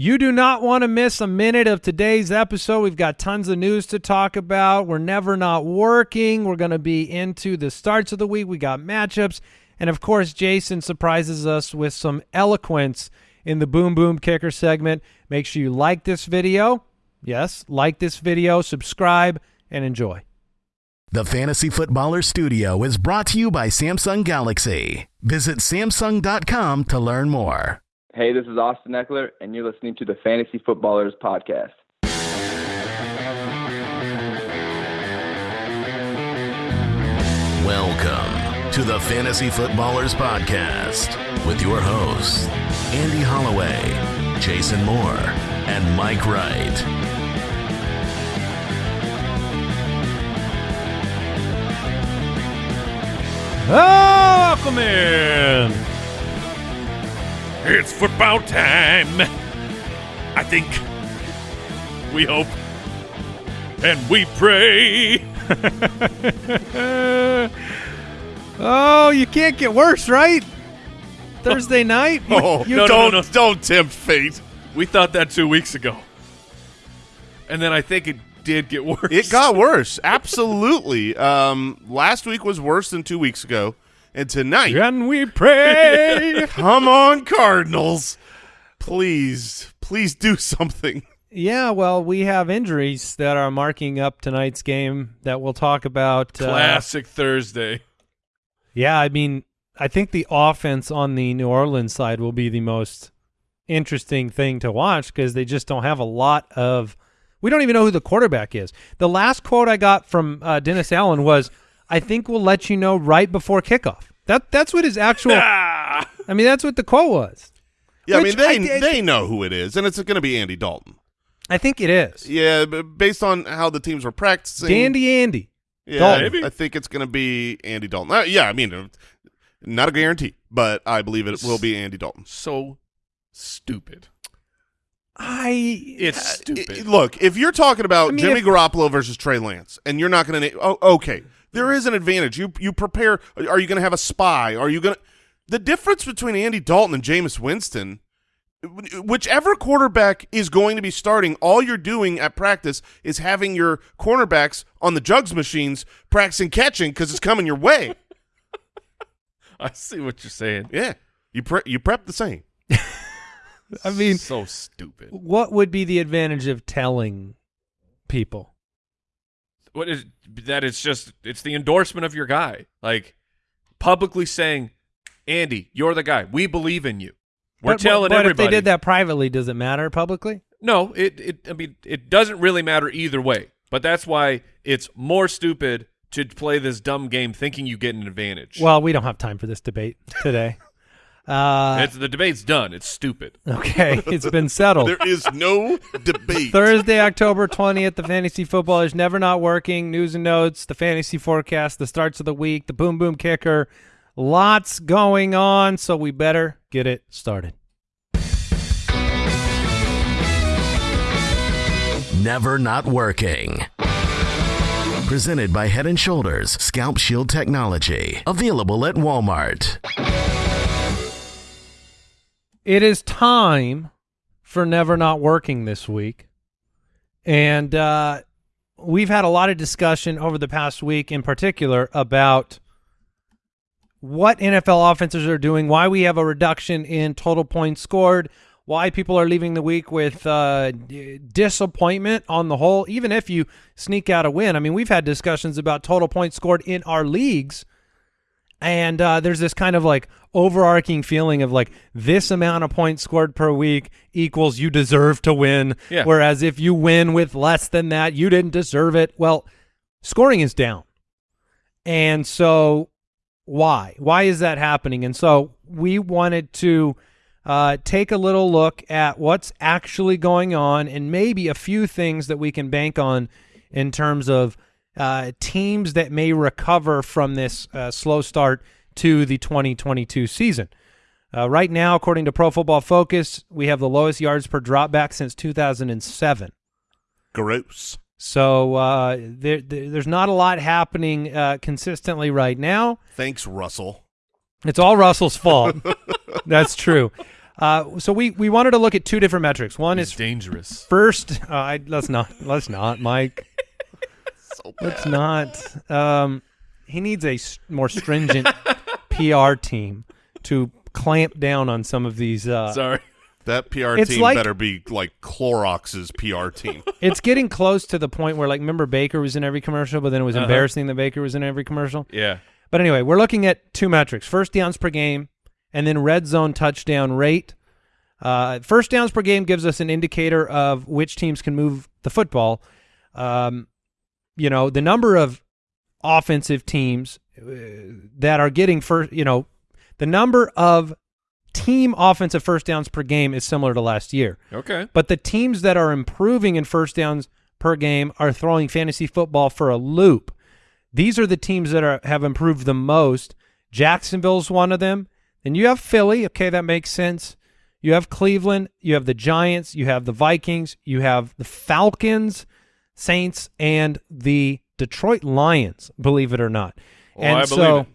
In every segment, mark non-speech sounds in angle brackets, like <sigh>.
You do not want to miss a minute of today's episode. We've got tons of news to talk about. We're never not working. We're going to be into the starts of the week. We got matchups. And of course, Jason surprises us with some eloquence in the Boom Boom Kicker segment. Make sure you like this video. Yes, like this video, subscribe, and enjoy. The Fantasy Footballer Studio is brought to you by Samsung Galaxy. Visit Samsung.com to learn more. Hey, this is Austin Ekeler, and you're listening to the Fantasy Footballers Podcast. Welcome to the Fantasy Footballers Podcast with your hosts, Andy Holloway, Jason Moore, and Mike Wright. Oh, welcome in. It's football time. I think. We hope. And we pray. <laughs> oh, you can't get worse, right? Thursday <laughs> night? Oh, you no, no, don't- no, no, don't tempt fate. We thought that two weeks ago. And then I think it did get <laughs> worse. It got worse. Absolutely. Um, last week was worse than two weeks ago, and tonight, And we pray. <laughs> come on, Cardinals, please, please do something. yeah, well, we have injuries that are marking up tonight's game that we'll talk about. uh, Classic Thursday. yeah, I mean, I think the offense on the New Orleans side will be the most interesting thing to watch because they just don't have a lot of. We don't even know who the quarterback is. The last quote I got from uh, Dennis Allen was, "I think we'll let you know right before kickoff." That that's what his actual. I mean, that's what the quote was. Yeah, Which I mean they I did- they know who it is, and it's going to be Andy Dalton. I think it is. Yeah, based on how the teams were practicing, Dandy Andy. Yeah, Dalton. Maybe. I think it's going to be Andy Dalton. Uh, yeah, I mean, uh, not a guarantee, but I believe it will be Andy Dalton. So stupid. I It's I- stupid. look, if you're talking about I mean, Jimmy if- Garoppolo versus Trey Lance, and you're not going to, oh, okay, there is an advantage. You you prepare. Are you going to have a spy? Are you going to? The difference between Andy Dalton and Jameis Winston, whichever quarterback is going to be starting, all you're doing at practice is having your cornerbacks on the jugs machines practicing catching because it's coming your way. <laughs> I see what you're saying. Yeah, you pre- you prep the same. <laughs> I mean, so stupid. what would be the advantage of telling people? What is that? It's just it's the endorsement of your guy, like publicly saying, "Andy, you're the guy. We believe in you." We're but, telling but everybody. if they did that privately, does it matter publicly? No, it, it. I mean, it doesn't really matter either way. But that's why it's more stupid to play this dumb game thinking you get an advantage. Well, we don't have time for this debate today. <laughs> uh, it's, the debate's done. It's stupid. okay, <laughs> it's been settled. There is no debate. Thursday, October 20th, the fantasy football is never not working. News and notes, the fantasy forecast, the starts of the week, the boom boom kicker. Lots going on, so we better get it started. Never not working. Presented by Head and Shoulders Scalp Shield Technology. Available at Walmart. It is time for Never Not Working this week. And uh, we've had a lot of discussion over the past week in particular about what NFL offenses are doing, why we have a reduction in total points scored, why people are leaving the week with uh, disappointment on the whole, even if you sneak out a win. I mean, we've had discussions about total points scored in our leagues and uh, there's this kind of like overarching feeling of like this amount of points scored per week equals you deserve to win. Yeah. Whereas if you win with less than that, you didn't deserve it. Well, scoring is down. And so why? Why is that happening? And so we wanted to uh, take a little look at what's actually going on and maybe a few things that we can bank on in terms of uh, teams that may recover from this uh, slow start to the 2022 season. Uh, right now, according to Pro Football Focus, we have the lowest yards per dropback since 2007. Gross. So uh, there, there, there's not a lot happening uh, consistently right now. Thanks, Russell. It's all Russell's fault. <laughs> That's true. Uh, so we we wanted to look at two different metrics. One He's is dangerous. first. Uh, I, let's not. Let's not, Mike. Let's not. Um, he needs a more stringent <laughs> PR team to clamp down on some of these. Uh, Sorry. That PR It's team like- better be like Clorox's PR team. <laughs> it's getting close to the point where, like, remember Baker was in every commercial, but then it was Uh-huh. embarrassing that Baker was in every commercial. Yeah. But anyway, we're looking at two metrics: first downs per game, and then red zone touchdown rate. Uh, first downs per game gives us an indicator of which teams can move the football. Um, you know, the number of offensive teams uh, that are getting first, you know, the number of team offensive first downs per game is similar to last year. Okay. But the teams that are improving in first downs per game are throwing fantasy football for a loop. These are the teams that are have improved the most. Jacksonville's one of them. Then you have Philly. Okay, that makes sense. You have Cleveland. You have the Giants. You have the Vikings. You have the Falcons, Saints, and the Detroit Lions. Believe it or not. Oh, and I so,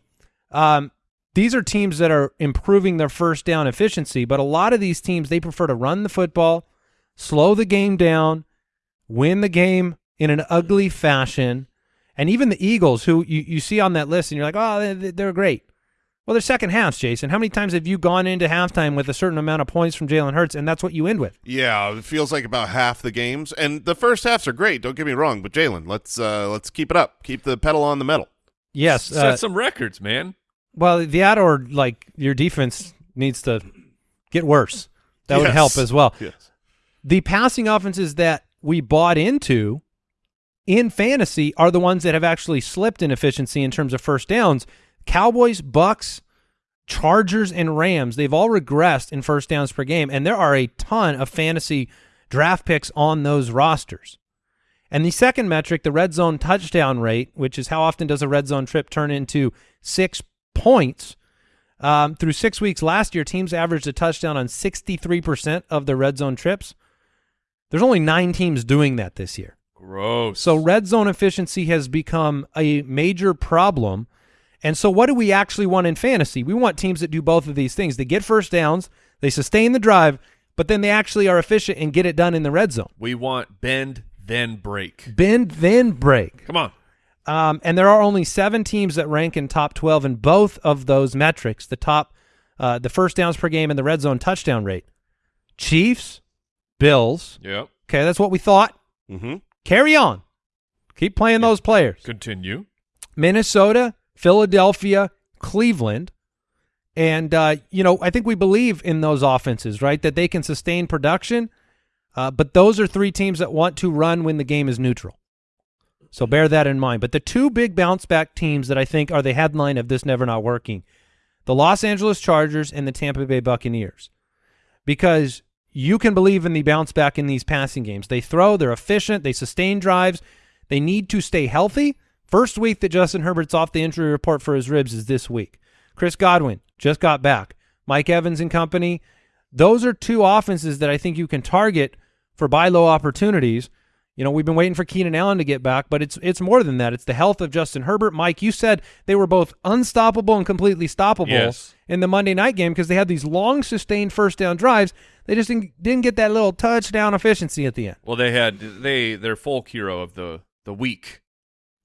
um, these are teams that are improving their first down efficiency, but a lot of these teams they prefer to run the football, slow the game down, win the game in an ugly fashion, and even the Eagles, who you, you see on that list, and you're like, oh, they're great. Well, they're second halves, Jason. How many times have you gone into halftime with a certain amount of points from Jalen Hurts, and that's what you end with? yeah, it feels like about half the games, and the first halves are great. Don't get me wrong, but Jalen, let's uh, let's keep it up. Keep the pedal on the metal. Yes. Set Uh, some records, man. well, that or like your defense needs to get worse. That would help as well. Yes. the passing offenses that we bought into in fantasy are the ones that have actually slipped in efficiency in terms of first downs. Cowboys, Bucks, Chargers, and Rams, they've all regressed in first downs per game, and there are a ton of fantasy draft picks on those rosters. And the second metric, the red zone touchdown rate, which is how often does a red zone trip turn into six points, um, through six weeks last year, teams averaged a touchdown on 63% of their red zone trips. There's only nine teams doing that this year. Gross. So red zone efficiency has become a major problem. And so what do we actually want in fantasy? We want teams that do both of these things. They get first downs, they sustain the drive, but then they actually are efficient and get it done in the red zone. we want bend then break. Bend, then break. Come on. Um, and there are only seven teams that rank in top 12 in both of those metrics, the top, uh, the first downs per game and the red zone touchdown rate. Chiefs, Bills. Yep. Okay, that's what we thought. Mm-hmm. Carry on. Keep playing those players. Continue. Minnesota, Philadelphia, Cleveland. And, uh, you know, I think we believe in those offenses, right? That they can sustain production. Uh, but those are three teams that want to run when the game is neutral. So bear that in mind. But the two big bounce back teams that I think are the headline of this never not working the Los Angeles Chargers and the Tampa Bay Buccaneers. Because you can believe in the bounce back in these passing games. They throw, they're efficient, they sustain drives, they need to stay healthy. First week that Justin Herbert's off the injury report for his ribs is this week. Chris Godwin just got back. Mike Evans and company. Those are two offenses that I think you can target for buy low opportunities. You know, we've been waiting for Keenan Allen to get back, but it's it's more than that. It's the health of Justin Herbert. Mike, you said they were both unstoppable and completely stoppable Yes. in the Monday night game because they had these long sustained first down drives. They just didn't, didn't get that little touchdown efficiency at the end. Well, they had they their folk hero of the the week.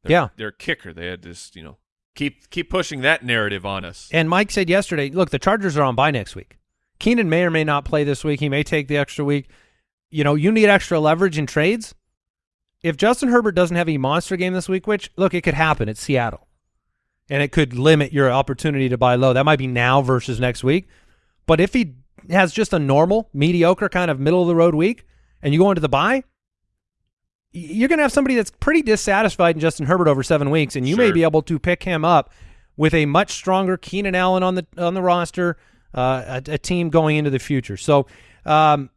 Their, Yeah. their kicker. They had this, you know, keep keep pushing that narrative on us. And Mike said yesterday, look, the Chargers are on bye next week. Keenan may or may not play this week. He may take the extra week. You know, you need extra leverage in trades. If Justin Herbert doesn't have a monster game this week, which look, it could happen. It's Seattle. And it could limit your opportunity to buy low. That might be now versus next week. But if he has just a normal, mediocre kind of middle of the road week and you go into the bye, y- you're going to have somebody that's pretty dissatisfied in Justin Herbert over seven weeks, and you may be able to pick him up with a much stronger Keenan Allen on the on the roster, uh, a, a team going into the future. So, um,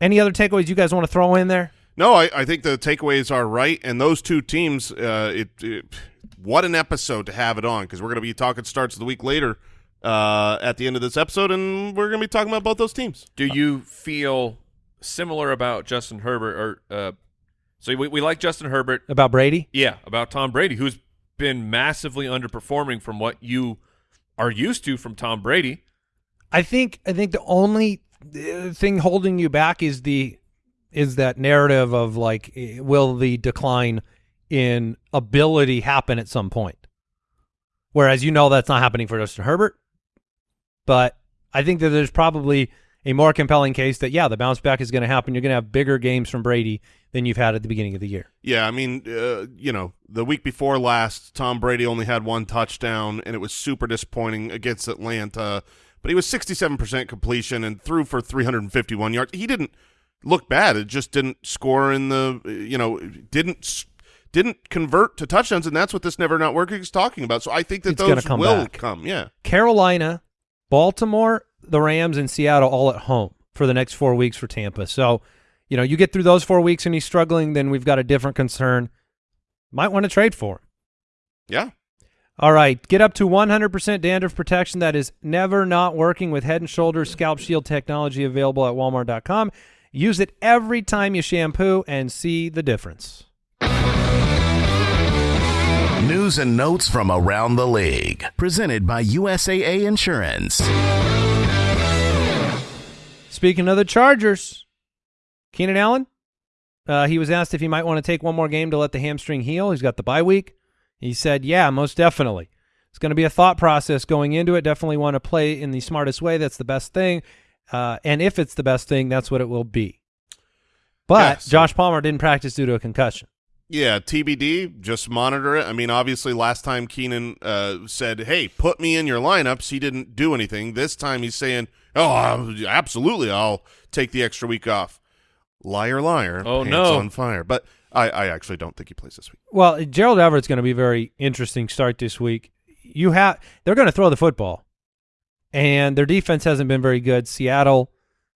any other takeaways you guys want to throw in there? No, I, I think the takeaways are right, and those two teams. Uh, it, it what an episode to have it on because we're going to be talking starts the week later uh, at the end of this episode, and we're going to be talking about both those teams. Do you feel similar about Justin Herbert or uh so we, we like Justin Herbert. About Brady? Yeah, about Tom Brady, who's been massively underperforming from what you are used to from Tom Brady. I think I think the only uh, thing holding you back is the is that narrative of like eh, will the decline in ability happen at some point whereas you know that's not happening for Justin Herbert but I think that there's probably a more compelling case that yeah the bounce back is going to happen you're going to have bigger games from Brady than you've had at the beginning of the year Yeah, I mean, uh, you know, the week before last, Tom Brady only had one touchdown, and it was super disappointing against Atlanta. But he was 67% completion and threw for 351 yards. He didn't look bad. It just didn't score in the, you know, didn't didn't convert to touchdowns, and that's what this never not working is talking about. So I think that It's those come will back. come. Yeah. Carolina, Baltimore, the Rams, and Seattle all at home for the next four weeks for Tampa. So, you know, you get through those four weeks and he's struggling, then we've got a different concern. Might want to trade for him. Yeah. All right, get up to 100% dandruff protection that is never not working with Head & Shoulders Scalp Shield technology available at walmart.com. Use it every time you shampoo and see the difference. News and notes from around the league. Presented by USAA Insurance. Speaking of the Chargers, Keenan Allen, uh, he was asked if he might want to take one more game to let the hamstring heal. He's got the bye week. He said, yeah, most definitely. It's going to be a thought process going into it. Definitely want to play in the smartest way. That's the best thing. Uh, and if it's the best thing, that's what it will be. But Yeah, so- Josh Palmer didn't practice due to a concussion. Yeah, TBD. Just monitor it. I mean, obviously, last time Keenan uh, said, "Hey, put me in your lineups," he didn't do anything. This time, he's saying, "Oh, absolutely, I'll take the extra week off." Liar, liar. Oh, pants no. on fire. But I, I actually don't think he plays this week. Well, Gerald Everett's going to be a very interesting start this week. You have they're going to throw the football, and their defense hasn't been very good. Seattle,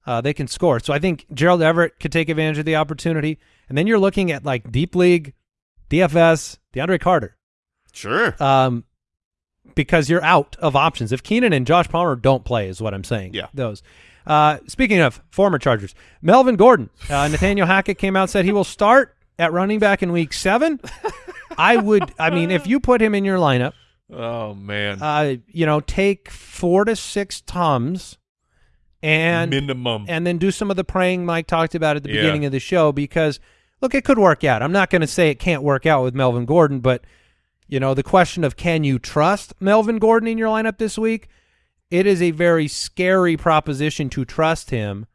uh, they can score, so I think Gerald Everett could take advantage of the opportunity. And then you're looking at like deep league, DFS, DeAndre Carter, Sure. um, because you're out of options. If Keenan and Josh Palmer don't play, is what I'm saying. Yeah. those. Uh, speaking of former Chargers, Melvin Gordon, uh, Nathaniel Hackett came out and said he will start at running back in week seven. I would, I mean, if you put him in your lineup, Oh man, uh, you know, take four to six tums and minimum. and then do some of the praying Mike talked about at the Yeah. beginning of the show because look, it could work out. I'm not going to say it can't work out with Melvin Gordon, but you know, the question of can you trust Melvin Gordon in your lineup this week? It is a very scary proposition to trust him.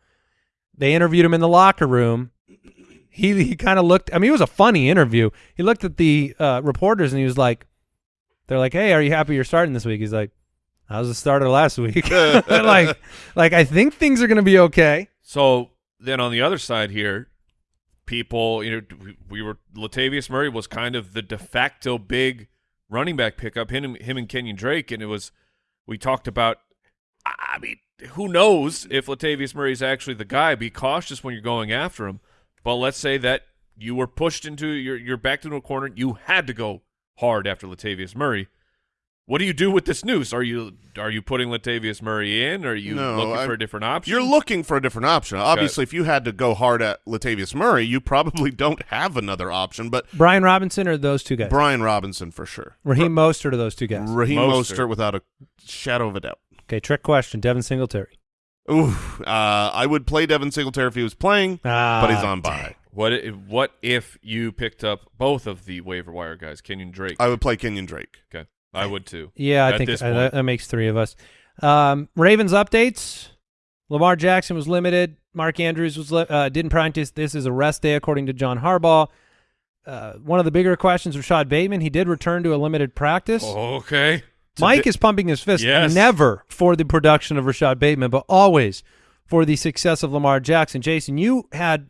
They interviewed him in the locker room. He he kind of looked. I mean, it was a funny interview. He looked at the uh, reporters and he was like, "They're like, hey, are you happy you're starting this week?" He's like, "I was the starter last week." <laughs> like, <laughs> like I think things are going to be okay. So then on the other side here, people, you know, we, we were Latavius Murray was kind of the de facto big running back pickup. Him, him and Kenyon Drake, and it was we talked about. I mean, who knows if Latavius Murray is actually the guy? Be cautious when you're going after him. But let's say that you were pushed into you're you're backed into a corner. You had to go hard after Latavius Murray. What do you do with this news? Are you are you putting Latavius Murray in? Or Are you No, looking I'm- for a different option? You're looking for a different option. Obviously, if you had to go hard at Latavius Murray, you probably <laughs> don't have another option. But Brian Robinson or those two guys? Brian Robinson for sure. Raheem Mostert or those two guys? Raheem Mostert. Mostert without a shadow of a doubt. Okay, trick question. Devin Singletary. Ooh, uh, I would play Devin Singletary if he was playing, Ah, but he's on bye. What if, what if you picked up both of the waiver wire guys, Kenyon Drake? I would play Kenyon Drake. okay, I would too. Yeah, I think uh, that, that makes three of us. Um, Ravens updates. Lamar Jackson was limited. Mark Andrews was li- uh, didn't practice. This is a rest day, according to John Harbaugh. Uh, one of the bigger questions, Rashad Bateman. He did return to a limited practice. Okay, Mike is pumping his fist Yes. never for the production of Rashad Bateman, but always for the success of Lamar Jackson. Jason, you had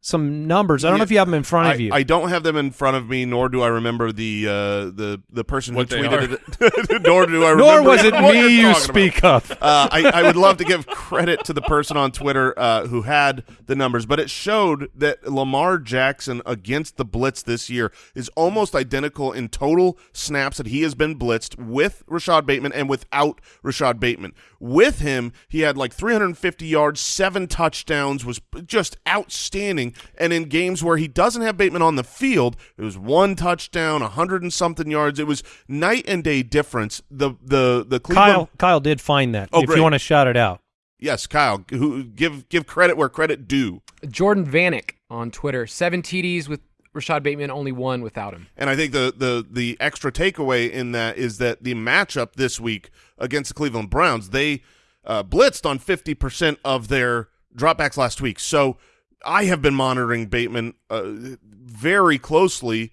some numbers. I don't know if you have them in front I, of you. I don't have them in front of me, nor do I remember the uh, the the person What who tweeted it. <laughs> nor do I <laughs> remember. Nor was it me you're you talking about. speak of. Uh, I, I would love to give credit to the person on Twitter uh, who had the numbers, but it showed that Lamar Jackson against the blitz this year is almost identical in total snaps that he has been blitzed with Rashad Bateman and without Rashad Bateman. With him, he had like 350 yards, seven touchdowns, was just outstanding. And in games where he doesn't have Bateman on the field, it was one touchdown, a hundred and something yards. It was night and day difference. The the the Cleveland Kyle Kyle did find that. Oh, if great. you want to shout it out. Yes, Kyle. Who give give credit where credit due. Jordan Vanek on Twitter. Seven TDs with Rashad Bateman, only one without him. And I think the the the extra takeaway in that is that the matchup this week against the Cleveland Browns, they uh, blitzed on fifty percent of their dropbacks last week. So I have been monitoring Bateman uh, very closely.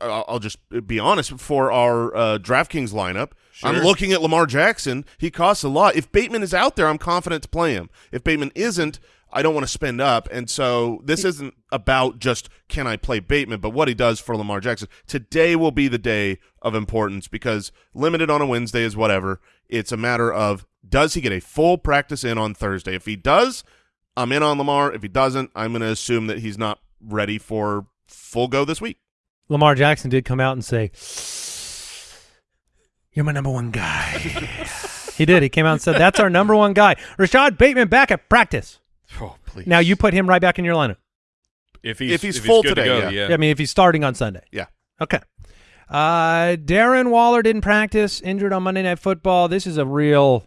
I'll just be honest for our uh, DraftKings lineup. I'm looking at Lamar Jackson. He costs a lot. If Bateman is out there, I'm confident to play him. If Bateman isn't, I don't want to spend up. And so this isn't about just can I play Bateman, but what he does for Lamar Jackson. Today will be the day of importance because limited on a Wednesday is whatever. It's a matter of does he get a full practice in on Thursday? If he does, I'm in on Lamar. If he doesn't, I'm going to assume that he's not ready for full go this week. Lamar Jackson did come out and say, "You're my number one guy." <laughs> he did. He came out and said, "That's our number one guy, Rashad Bateman, back at practice." Oh, please. Now you put him right back in your lineup. if he's if he's full good today, to go, yeah. yeah. I mean, if he's starting on Sunday. Yeah. Okay. Uh, Darren Waller didn't practice, injured on Monday Night Football. This is a real.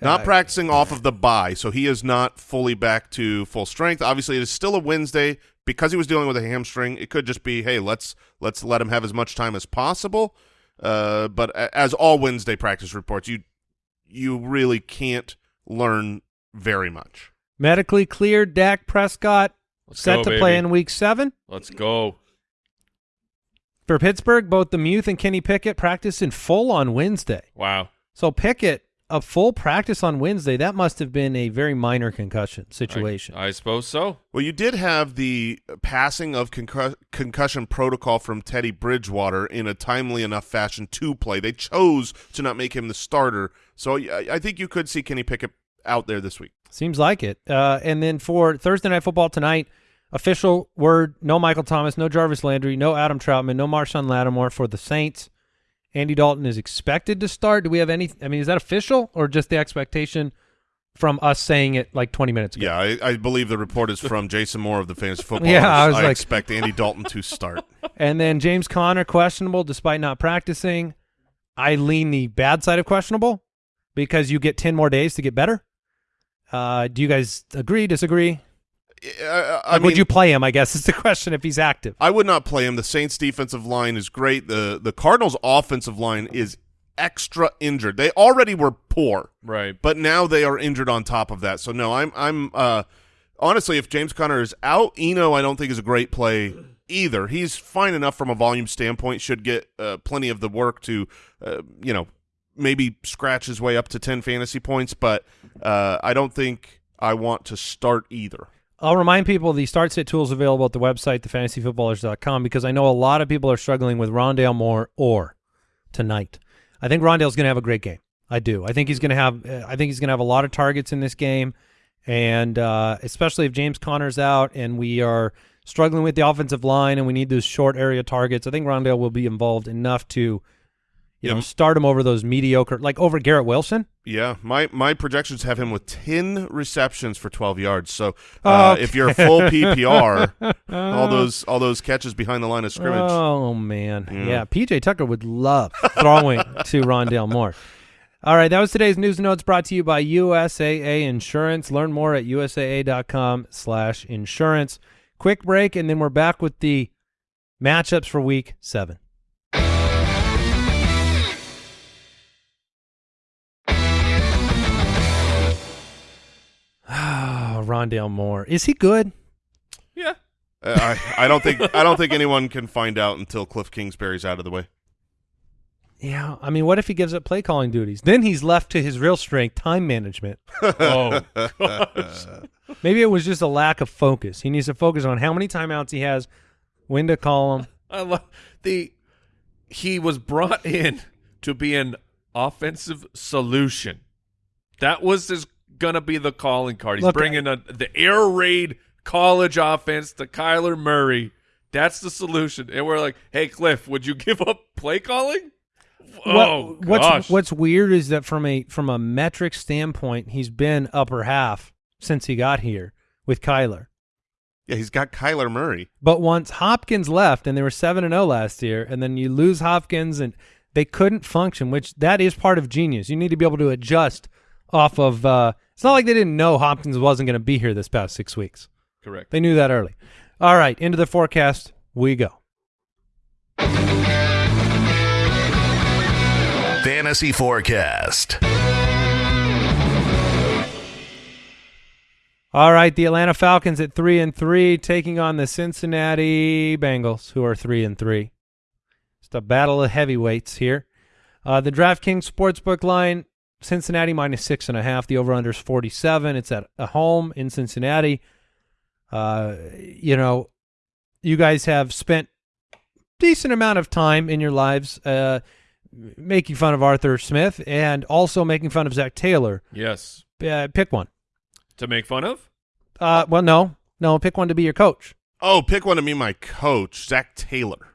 Not Uh, practicing off of the bye, so he is not fully back to full strength. Obviously, it is still a Wednesday because he was dealing with a hamstring. It could just be, hey, let's let's let him have as much time as possible. Uh, but as all Wednesday practice reports, you you really can't learn very much. Medically cleared Dak Prescott Let's set go, to baby. play in Week Seven Let's go. for Pittsburgh. Both the Muth and Kenny Pickett practiced in full on Wednesday. Wow. So Pickett a full practice on Wednesday. That must have been a very minor concussion situation. I, I suppose so. Well, you did have the passing of concus- concussion protocol from Teddy Bridgewater in a timely enough fashion to play. They chose to not make him the starter, so I, I think you could see Kenny Pickett out there this week. Seems like it. Uh, and then for Thursday night football tonight, official word: no Michael Thomas, no Jarvis Landry, no Adam Trautman, no Marshon Lattimore for the Saints. Andy Dalton is expected to start. Do we have any? I mean, is that official or just the expectation from us saying it like 20 minutes ago? Yeah, I, I believe the report is from Jason Moore of the Fantasy <laughs> Football. Yeah, I was like- expect Andy Dalton to start. <laughs> And then James Conner questionable despite not practicing. I lean the bad side of questionable because you get 10 more days to get better. Uh, do you guys agree, disagree? I, I Like, mean, would you play him? I guess is the <laughs> question if he's active. I would not play him. The Saints' defensive line is great. the The Cardinals' offensive line is extra injured. They already were poor. Right. but now they are injured on top of that. So no, I'm I'm uh honestly if James Conner is out, Eno I don't think is a great play either. He's fine enough from a volume standpoint, should get uh, plenty of the work to uh, you know, maybe scratch his way up to 10 fantasy points, but uh I don't think I want to start either. I'll remind people the start sit tools available at the website, thefantasyfootballers.com, because I know a lot of people are struggling with Rondale Moore or tonight. I think Rondale's going to have a great game. I do. I think he's going to have. I think he's going to have a lot of targets in this game, and uh, especially if James Conner's out and we are struggling with the offensive line and we need those short area targets. I think Rondale will be involved enough to, you Yeah. know, start him over those mediocre, like over Garrett Wilson. Yeah, my my projections have him with 10 receptions for 12 yards. So uh, if you're full <laughs> PPR, all those all those catches behind the line of scrimmage. Oh man, Yeah. yeah. PJ Tucker would love throwing <laughs> to Rondale Moore. All right, that was today's news and notes brought to you by USAA Insurance. Learn more at usaa.com/insurance. Quick break, and then we're back with the matchups for Week Seven. Rondale Moore. Is he good? Yeah. Uh, I, I don't think I don't think anyone can find out until Cliff Kingsbury's out of the way. Yeah, I mean, what if he gives up play calling duties? Then he's left to his real strength, time management. <laughs> Oh, gosh. <laughs> Maybe it was just a lack of focus. He needs to focus on how many timeouts he has, when to call them. <laughs> I love the. He was brought in to be an offensive solution. That was his gonna be the calling card. He's Look, bringing a, the air raid college offense to Kyler Murray. That's the solution. And we're like, hey, Cliff, would you <laughs> give up play calling? Oh, What- what's gosh. what's weird is that from a from a metric standpoint, he's been upper half since he got here with Kyler. Yeah, he's got Kyler Murray. But once Hopkins left, and they were seven and zero last year, and then you lose Hopkins, and they couldn't function. Which that is part of genius. You need to be able to adjust off of. Uh, it's not like they didn't know Hopkins wasn't going to be here this past six weeks. Correct. They knew that early. All right, into the forecast we go. Fantasy Forecast. All right, the Atlanta Falcons at three and three, taking on the Cincinnati Bengals, who are three and three. It's a battle of heavyweights here. Uh, the DraftKings Sportsbook line, Cincinnati minus six and a half. The over/under is forty-seven. It's at a home in Cincinnati. Uh, you know, you guys have spent decent amount of time in your lives uh, making fun of Arthur Smith and also making fun of Zac Taylor. Yes. Uh, pick one. To make fun of? Uh, well, no, no, pick one to be your coach. Oh, pick one to be my coach, Zac Taylor.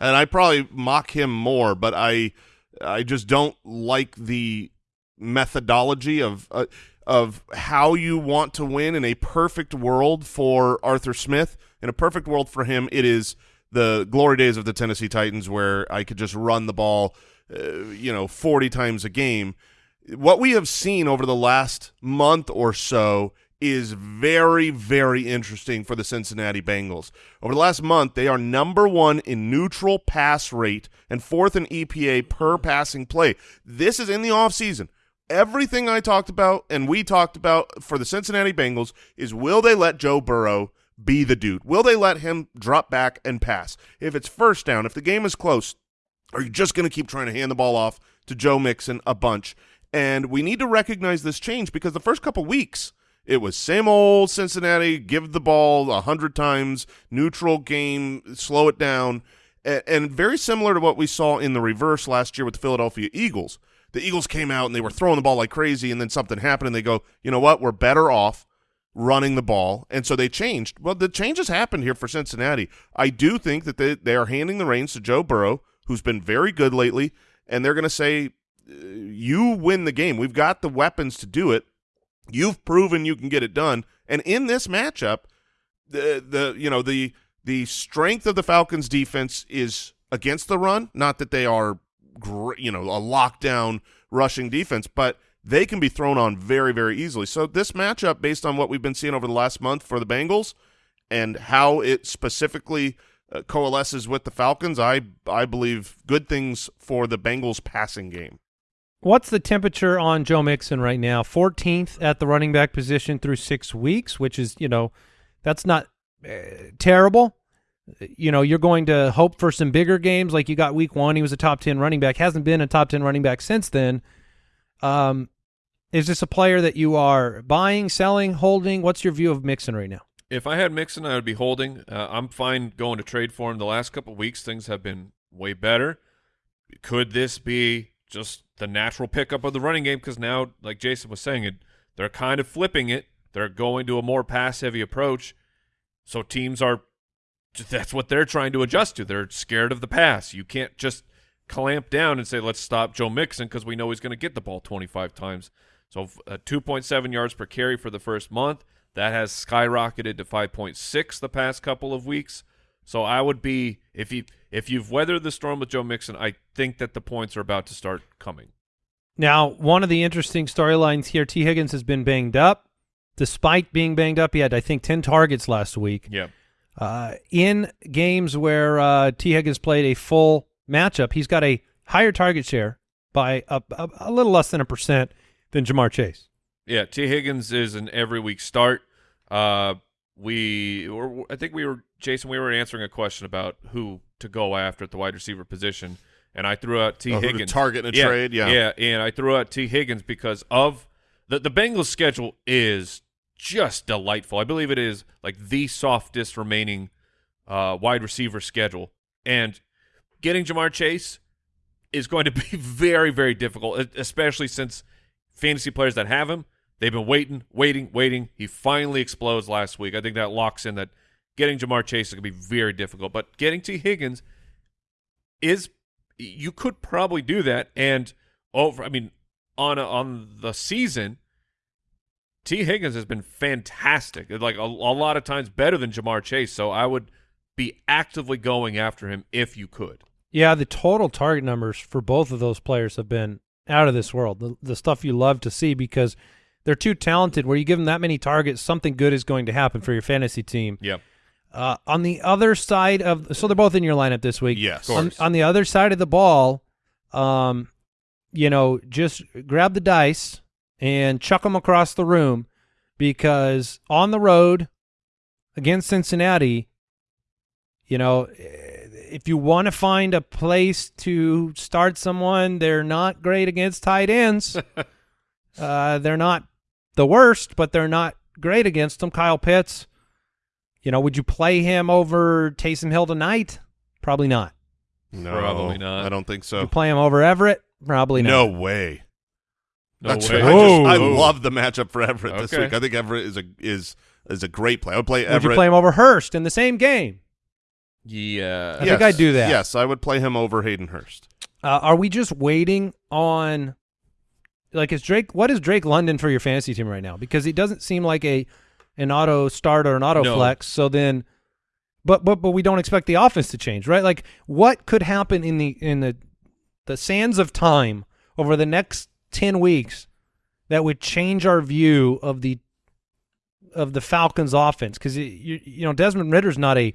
And I probably mock him more, but I I just don't like the methodology of uh, of how you want to win in a perfect world for Arthur Smith. In a perfect world for him, it is the glory days of the Tennessee Titans where I could just run the ball, uh, you know, 40 times a game. What we have seen over the last month or so is very, very interesting for the Cincinnati Bengals. Over the last month, they are number one in neutral pass rate and fourth in EPA per passing play. This is in the offseason. Everything I talked about and we talked about for the Cincinnati Bengals is will they let Joe Burrow be the dude? Will they let him drop back and pass? If it's first down, if the game is close, are you just going to keep trying to hand the ball off to Joe Mixon a bunch? And we need to recognize this change because the first couple weeks – it was same old Cincinnati, give the ball a hundred times, neutral game, slow it down, and, very similar to what we saw in the reverse last year with the Philadelphia Eagles. The Eagles came out and they were throwing the ball like crazy, and then something happened, and they go, you know what, we're better off running the ball, and so they changed. Well, the changes happened here for Cincinnati. I do think that they, they are handing the reins to Joe Burrow, who's been very good lately, and they're going to say, you win the game. We've got the weapons to do it You've proven you can get it done, and in this matchup, the the you know the the strength of the Falcons' defense is against the run. Not that they are, you know, a lockdown rushing defense, but they can be thrown on very very easily. So this matchup, based on what we've been seeing over the last month for the Bengals, and how it specifically uh, coalesces with the Falcons, I I believe good things for the Bengals passing game. What's the temperature on Joe Mixon right now? 14th at the running back position through six weeks, which is, you know, that's not uh, terrible. You know, you're going to hope for some bigger games like you got week one. He was a top 10 running back, hasn't been a top 10 running back since then. Um, is this a player that you are buying, selling, holding? What's your view of Mixon right now? If I had Mixon, I would be holding. Uh, I'm fine going to trade for him. The last couple weeks, things have been way better. Could this be just the natural pickup of the running game because now, like Jason was saying, it they're kind of flipping it. They're going to a more pass-heavy approach. So teams are that's what they're trying to adjust to. They're scared of the pass. You can't just clamp down and say let's stop Joe Mixon because we know he's going to get the ball 25 times. So uh, 2.7 yards per carry for the first month. That has skyrocketed to 5.6 the past couple of weeks. So I would be if you if you've weathered the storm with Joe Mixon, I think that the points are about to start coming. Now, one of the interesting storylines here, Tee Higgins has been banged up. Despite being banged up, he had I think ten targets last week. Yeah. Uh, in games where uh, Tee Higgins played a full matchup, he's got a higher target share by a, a, a little less than a percent than Ja'Marr Chase. Yeah, Tee Higgins is an every week start. Uh, we, or I think we were Jason. We were answering a question about who to go after at the wide receiver position, and I threw out T. Oh, Higgins. target in a yeah, trade, yeah, yeah, and I threw out Tee Higgins because of the the Bengals' schedule is just delightful. I believe it is like the softest remaining uh, wide receiver schedule, and getting Ja'Marr Chase is going to be <laughs> very, very difficult, especially since fantasy players that have him They've been waiting, waiting, waiting. He finally explodes last week. I think that locks in that getting Ja'Marr Chase is going to be very difficult. But getting Tee Higgins is you could probably do that. And over, I mean, on a, on the season, Tee Higgins has been fantastic. Like a, a lot of times better than Ja'Marr Chase. So I would be actively going after him if you could. Yeah, the total target numbers for both of those players have been out of this world. The, the stuff you love to see because they're too talented. Where you give them that many targets, something good is going to happen for your fantasy team. Yep. Uh, on the other side of, so they're both in your lineup this week. Yes. On, on the other side of the ball, um, you know, just grab the dice and chuck them across the room because on the road against Cincinnati, you know, if you want to find a place to start someone, they're not great against tight ends. <laughs> uh, they're not the worst, but they're not great against them. Kyle Pitts, you know, would you play him over Taysom Hill tonight? Probably not. No, Probably not. I don't think so. you play him over Everett? Probably not. No way. No That's way. I, just, I love the matchup for Everett this week. I think Everett is a is is a great play. I would play Would Everett. you play him over Hurst in the same game? Yeah. I think I'd do that. Yes, I would play him over Hayden Hurst. Uh, are we just waiting on, like, is Drake? What is Drake London for your fantasy team right now? Because he doesn't seem like a an auto start or an auto No. flex. So then, but but but we don't expect the offense to change, right? Like, what could happen in the in the the sands of time over the next ten weeks that would change our view of the of the Falcons' offense? Because you you know Desmond Ridder's not a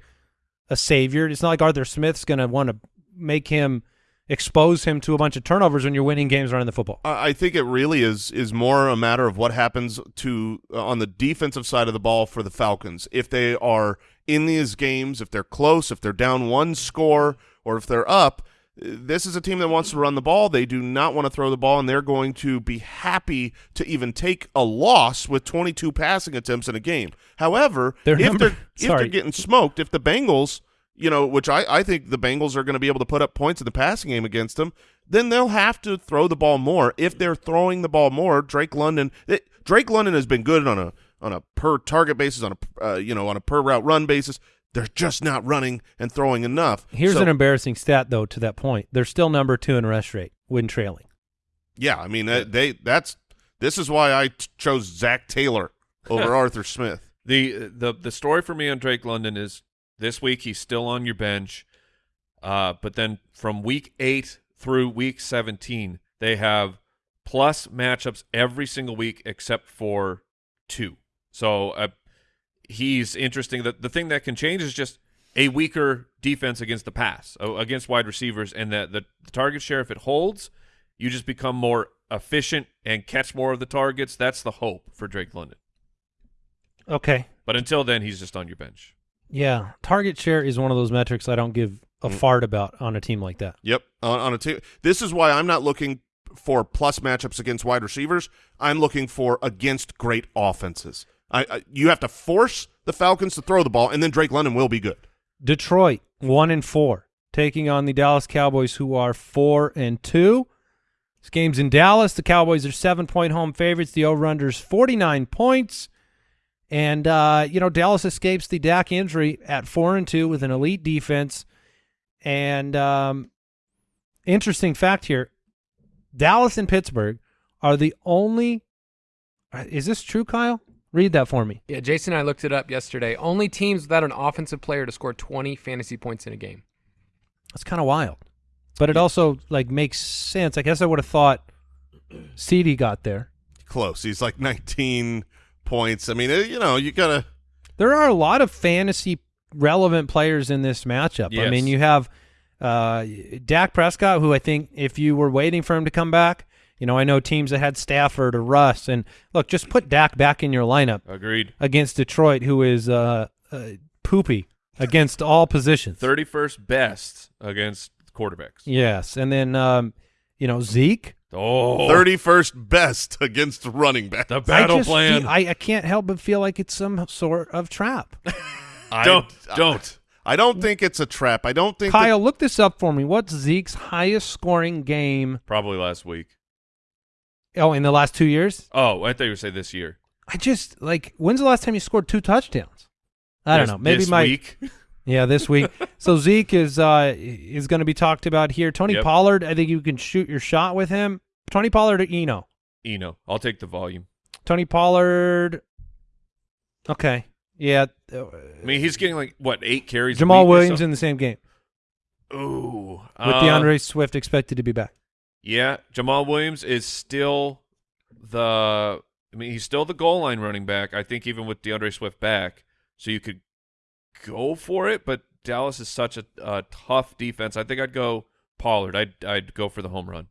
a savior. It's not like Arthur Smith's going to want to make him expose him to a bunch of turnovers when you're winning games running the football. I think it really is is more a matter of what happens to uh, on the defensive side of the ball for the Falcons. If they are in these games, if they're close, if they're down one score, or if they're up, this is a team that wants to run the ball. They do not want to throw the ball, and they're going to be happy to even take a loss with 22 passing attempts in a game. However, Their if number- they're if they're getting smoked, if the Bengals, you know, which I, I think the Bengals are going to be able to put up points in the passing game against them, then they'll have to throw the ball more. If they're throwing the ball more, Drake London, it, Drake London has been good on a on a per target basis, on a uh, you know on a per route run basis. They're just not running and throwing enough. Here's So, an embarrassing stat, though, to that point. They're still number two in rush rate when trailing. yeah. I mean, that, they that's this is why I t- chose Zac Taylor over <laughs> Arthur Smith. The the the story for me on Drake London is this week he's still on your bench, uh, but then from week eight through week seventeen they have plus matchups every single week except for two. So uh, he's interesting. The the thing that can change is just a weaker defense against the pass uh, against wide receivers, and that the, the target share if it holds, you just become more efficient and catch more of the targets. That's the hope for Drake London. Okay. But until then, he's just on your bench. Yeah. Target share is one of those metrics I don't give a Mm. fart about on a team like that. Yep. On, on a team. This is why I'm not looking for plus matchups against wide receivers. I'm looking for against great offenses. I, I you have to force the Falcons to throw the ball, and then Drake London will be good. Detroit, one and four, taking on the Dallas Cowboys, who are four and two. This game's in Dallas. The Cowboys are seven point home favorites. The over under is 49 points. And, uh, you know, Dallas escapes the Dak injury at four and two with an elite defense. And um, interesting fact here Dallas and Pittsburgh are the only. uh, Is this true, Kyle? Read that for me. Yeah, Jason and I looked it up yesterday. Only teams without an offensive player to score 20 fantasy points in a game. That's kind of wild. But it also like makes sense. I guess I would have thought CD got there. Close. He's like 19 points. I mean, uh, you know, you gotta. There are a lot of fantasy relevant players in this matchup. I mean, you have uh, Dak Prescott, who I think if you were waiting for him to come back, you know, I know teams that had Stafford or Russ, and look, just put Dak back in your lineup Agreed. against Detroit, who is uh, uh, poopy against all positions. 31st best against quarterbacks. Yes, and then um, you know Zeke. Oh, 31st best against running back. the I battle just plan. feel- I, I can't help but feel like it's some sort of trap. <laughs> I- <laughs> don't don't. I don't think it's a trap. I don't think. Kyle, look this up for me. What's Zeke's highest scoring game? Probably last week. Oh, in the last two years? Oh, I thought you were say this year. I just like. When's the last time you scored two touchdowns? I don't know. Maybe this my week. <laughs> yeah this week. <laughs> so Zeke is uh is going to be talked about here. Tony Yep. Pollard. I think you can shoot your shot with him. Tony Pollard or Eno. Eno. I'll take the volume. Tony Pollard. Okay. Yeah. I mean, he's getting like what eight carries. Jamaal Williams in the same game Ooh, with uh, D'Andre Swift expected to be back. Yeah, Jamaal Williams is still the. I mean, he's still the goal line running back. I think even with D'Andre Swift back, so you could go for it. But Dallas is such a, a tough defense. I think I'd go Pollard. I'd I'd go for the home run.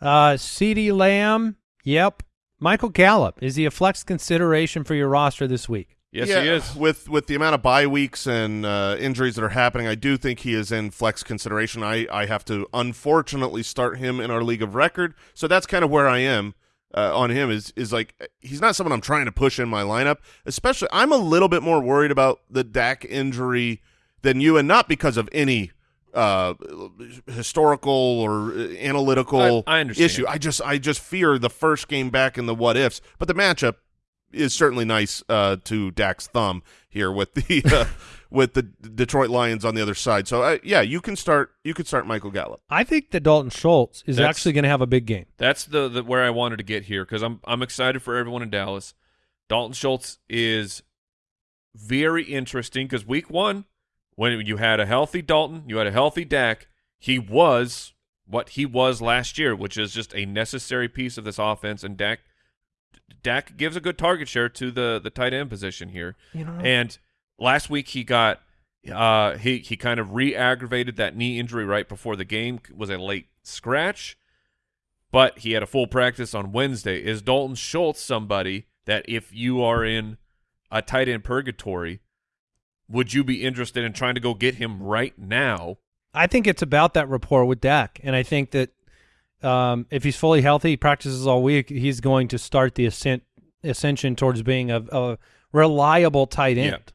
Uh, CeeDee Lamb. Yep. Michael Gallup. Is he a flex consideration for your roster this week? Yes, yeah, he is. With with the amount of bye weeks and uh, injuries that are happening, I do think he is in flex consideration. I, I have to unfortunately start him in our league of record, so that's kind of where I am uh, on him. Is is like he's not someone I'm trying to push in my lineup. Especially, I'm a little bit more worried about the Dak injury than you, and not because of any uh historical or uh, analytical I- I issue. I just I just fear the first game back in the what ifs. But the matchup is certainly nice uh, to Dak's thumb here with the uh, <laughs> with the Detroit Lions on the other side. So uh, yeah, you can start you can start Michael Gallup. I think that Dalton Schultz is That's- actually going to have a big game. That's the, the where I wanted to get here because I'm I'm excited for everyone in Dallas. Dalton Schultz is very interesting because week one, when you had a healthy Dalton, you had a healthy Dak, he was what he was last year, which is just a necessary piece of this offense. And Dak Dak gives a good target share to the the tight end position here. You know, And last week he got uh he he kind of re-aggravated that knee injury right before the game was a late scratch, but he had a full practice on Wednesday. Is Dalton Schultz somebody that if you are in a tight end purgatory, would you be interested in trying to go get him right now? I think it's about that rapport with Dak, and I think that um, if he's fully healthy, he practices all week, he's going to start the ascent ascension towards being a, a reliable tight end. Yeah.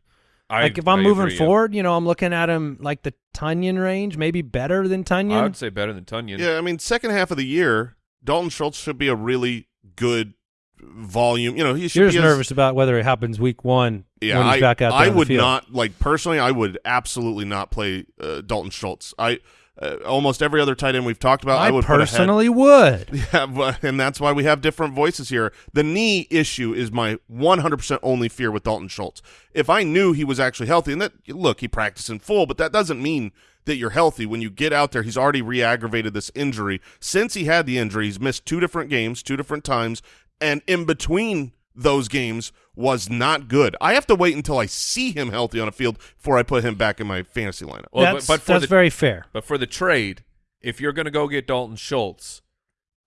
I, like if I'm I moving agree, yeah. forward, you know, I'm looking at him like the Tonyan range, maybe better than Tonyan. I would say better than Tonyan. Yeah, I mean second half of the year, Dalton Schultz should be a really good volume. You know, he should You're be just as- nervous about whether it happens week one Yeah, when he's I, back out there I on the would field. not like personally. I would absolutely not play uh, Dalton Schultz. I uh, almost every other tight end we've talked about. I, I, would personally would. <laughs> Yeah, but, and that's why we have different voices here. The knee issue is my 100% only fear with Dalton Schultz. If I knew he was actually healthy, and that look, he practiced in full, but that doesn't mean that you're healthy. When you get out there, he's already re-aggravated this injury. Since he had the injury, he's missed two different games, two different times, and in between those games was not good. I have to wait until I see him healthy on a field before I put him back in my fantasy lineup. Well, that's but, but for that's the, very fair. But for the trade, if you're going to go get Dalton Schultz,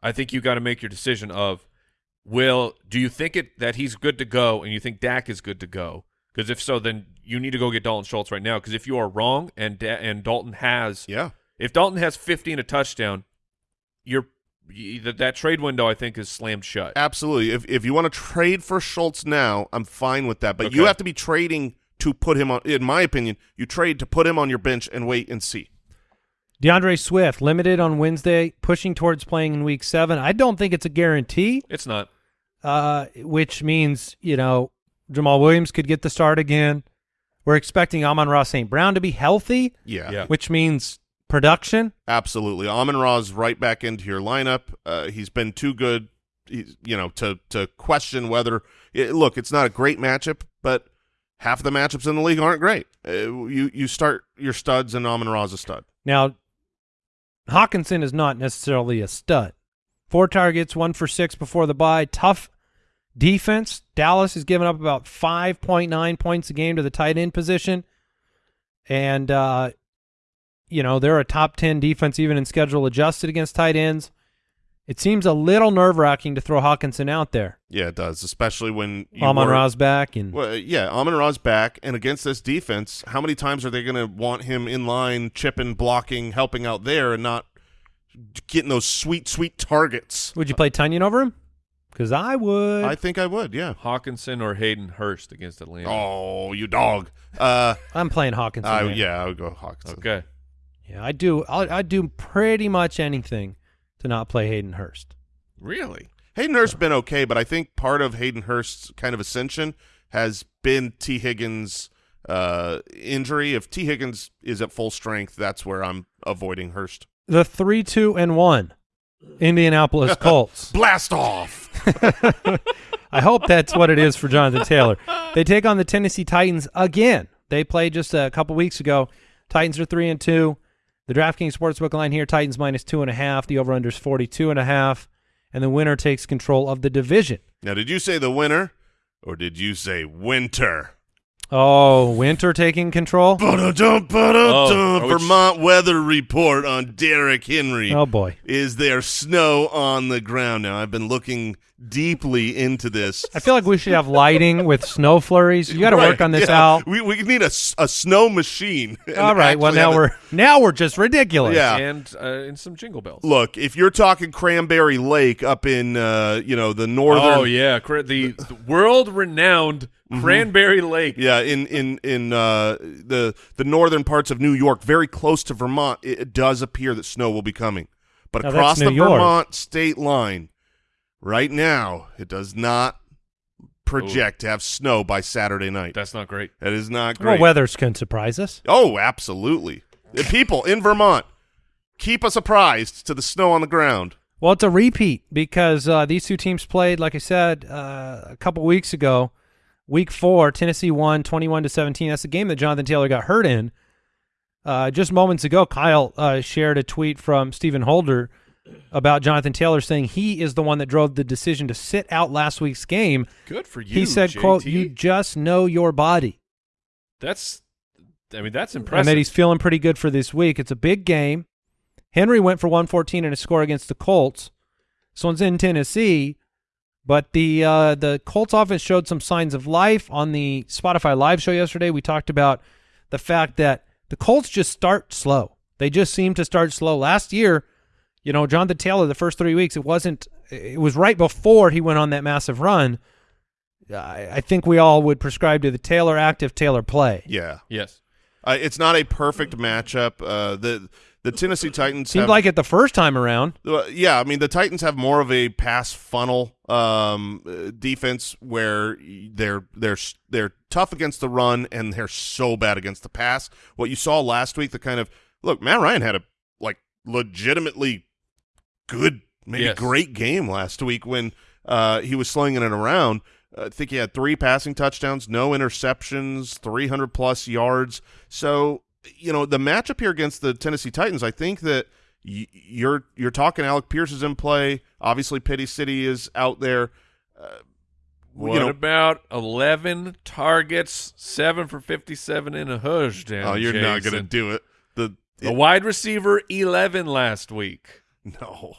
I think you got to make your decision of will do you think it that he's good to go and you think Dak is good to go? Because if so, then you need to go get Dalton Schultz right now. Because if you are wrong and da- and Dalton has Yeah. if Dalton has 50 and a touchdown, you're y- that that trade window I think is slammed shut. Absolutely. If if you want to trade for Schultz now, I'm fine with that. But you have to be trading to put him on. In my opinion, you trade to put him on your bench and wait and see. D'Andre Swift limited on Wednesday, pushing towards playing in Week Seven. I don't think it's a guarantee, It's not. uh, which means you know Jamaal Williams could get the start again. We're expecting Amon Ra St. Brown to be healthy, Yeah, Yeah. which means production. absolutely. Amon Ra's right back into your lineup. Uh, he's been too good, he's, you know, to to question whether. It, look, it's not a great matchup, but half of the matchups in the league aren't great. Uh, you you start your studs, and Amon Ra's a stud. Now, Hockenson is not necessarily a stud. Four targets, one for six before the bye. Tough defense. Dallas has given up about 5.9 points a game to the tight end position. And, uh, you know, they're a top 10 defense even in schedule adjusted against tight ends. It seems a little nerve wracking to throw Hockenson out there. Yeah, it does, especially when you Amon were- Ra's back. And Well, yeah, Amon Ra's back, and against this defense, how many times are they going to want him in line, chipping, blocking, helping out there, and not getting those sweet, sweet targets? would you play Tonyan over him? Because I would. I think I would, yeah. Hockenson or Hayden Hurst against Atlanta. Oh, you dog. Uh, I'm playing Hockenson. I, man. yeah, I would go Hockenson. Okay. Yeah, I do. I'd do pretty much anything to not play Hayden Hurst. Really? Hayden Hurst's been okay, but I think part of Hayden Hurst's kind of ascension has been Tee Higgins' uh, injury. If Tee Higgins is at full strength, that's where I'm avoiding Hurst. The three, two, and one, Indianapolis <laughs> Colts. Blast off! <laughs> I hope that's what it is for Jonathan Taylor. They take on the Tennessee Titans again. They played just a couple weeks ago. Titans are three and two. The DraftKings Sportsbook line here, Titans minus two and a half. The over-under is 42 and a half. And the winner takes control of the division. Now, did you say the winner, or did you say winter? Oh, winter taking control? Ba-da-dum, Oh, ba-da-dum. are we- Vermont weather report on Derrick Henry. Oh, boy. Is there snow on the ground? Now, I've been looking deeply into this. I feel like we should have lighting with snow flurries. You got to Right, work on this yeah. out. We, we need a, a snow machine. <laughs> All right. Well, now we're now we're just ridiculous. Yeah. and uh, and some jingle bells. Look, if you're talking Cranberry Lake up in, uh, you know, the northern Oh yeah, cra- the, the world-renowned Cranberry Lake. Yeah, in in in uh, the the northern parts of New York, very close to Vermont, it, it does appear that snow will be coming. But Now, across the York. Vermont state line, right now, it does not project to have snow by Saturday night. That's not great. That is not Well, great. weathers can surprise us. oh, absolutely. The people in Vermont keep us apprised to the snow on the ground. Well, it's a repeat because uh, these two teams played, like I said, uh, a couple weeks ago. Week four, Tennessee won 21 to 17. That's the game that Jonathan Taylor got hurt in. Uh, just moments ago, Kyle uh, shared a tweet from Stephen Holder about Jonathan Taylor saying he is the one that drove the decision to sit out last week's game. Good for you. he said, JT. "quote You just know your body." That's, I mean, that's impressive. and that he's feeling pretty good for this week. It's a big game. Henry went for 114 in a score against the Colts. This one's in Tennessee, but the uh, the Colts offense showed some signs of life on the Spotify live show yesterday. We talked about the fact that the Colts just start slow. They just seem to start slow. Last year, you know, Jonathan Taylor, the first three weeks, it wasn't. It was right before he went on that massive run. I, I think we all would prescribe to the Taylor active, Taylor play. Yeah, yes. uh, it's not a perfect matchup. Uh, the the Tennessee Titans Seemed have, like it the first time around. Uh, yeah, I mean the Titans have more of a pass funnel um, uh, defense where they're they're they're tough against the run and they're so bad against the pass. What you saw last week, the kind of look, Matt Ryan had a like legitimately good, maybe Yes. great game last week when uh, he was slinging it around. I think he had three passing touchdowns, no interceptions, 300 plus yards. So, you know, the matchup here against the Tennessee Titans, I think that y- you're you're talking Alec Pierce is in play. Obviously, Pity City is out there. Uh, What you know, about 11 targets, 7 for 57 in a touchdown? oh, you're not going to do it. The The wide receiver 11 last week. no,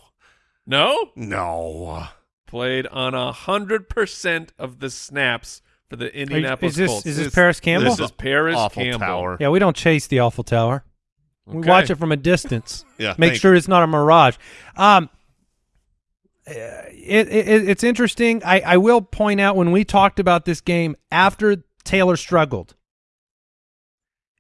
No? no. Played on a 100% of the snaps for the Are you- Indianapolis is this Colts. is this This- Parris Campbell? This is Paris awful Campbell. tower. yeah, we don't chase the awful tower. We watch it from a distance. <laughs> Yeah, Make thank sure it's not a mirage. Um, uh, it, it it's interesting. I I will point out when we talked about this game after Taylor struggled,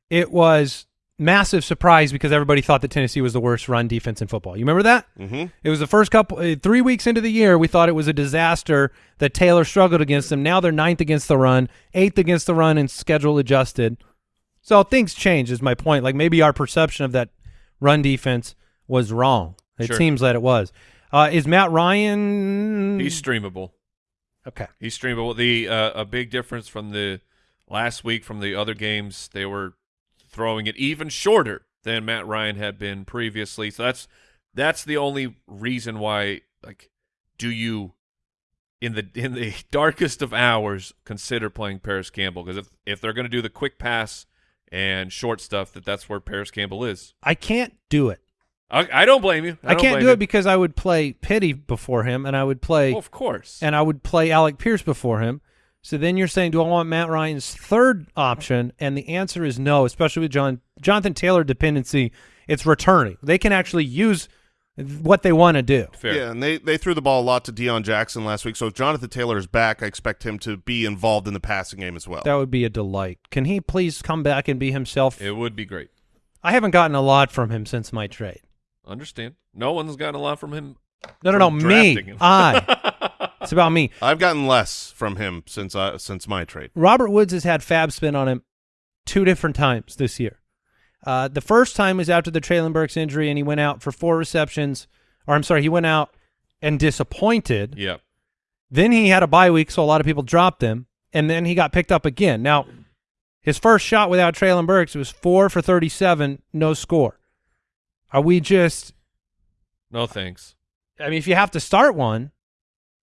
it was massive surprise because everybody thought that Tennessee was the worst run defense in football. You remember that? Mm-hmm. It was the first couple, uh, three weeks into the year, we thought it was a disaster that Taylor struggled against them. Now they're ninth against the run, eighth against the run, and schedule adjusted. So things change, is my point. Like maybe our perception of that run defense was wrong. It Sure. seems that it was. Uh, is Matt Ryan? He's streamable. okay. He's streamable. The uh, a big difference from the last week from the other games, they were throwing it even shorter than Matt Ryan had been previously. So that's that's the only reason why. Like, do you in the in the <laughs> darkest of hours consider playing Parris Campbell? Because if if they're going to do the quick pass and short stuff, that that's where Parris Campbell is. I can't do it. I, I don't blame you. I, I, can't do you. it because I would play Pity before him, and I would play Well, of course. and I would play Alec Pierce before him. So then you're saying, do I want Matt Ryan's third option? And the answer is no, especially with John Jonathan Taylor dependency. It's returning. They can actually use what they want to do. Fair. Yeah, and they, they threw the ball a lot to Deon Jackson last week. So if Jonathan Taylor is back, I expect him to be involved in the passing game as well. That would be a delight. Can he please come back and be himself? It would be great. I haven't gotten a lot from him since my trade. Understand? No one's gotten a lot from him. No, no, no, me. him. I. <laughs> It's about me. I've gotten less from him since I, since my trade. Robert Woods has had fab spin on him two different times this year. Uh, the first time was after the Treylon Burks injury, and he went out for four receptions. Or I'm sorry, he went out and disappointed. Yep. Then he had a bye week, so a lot of people dropped him, and then he got picked up again. Now, his first shot without Treylon Burks was four for 37, no score. Are we just? No thanks. I mean, if you have to start one,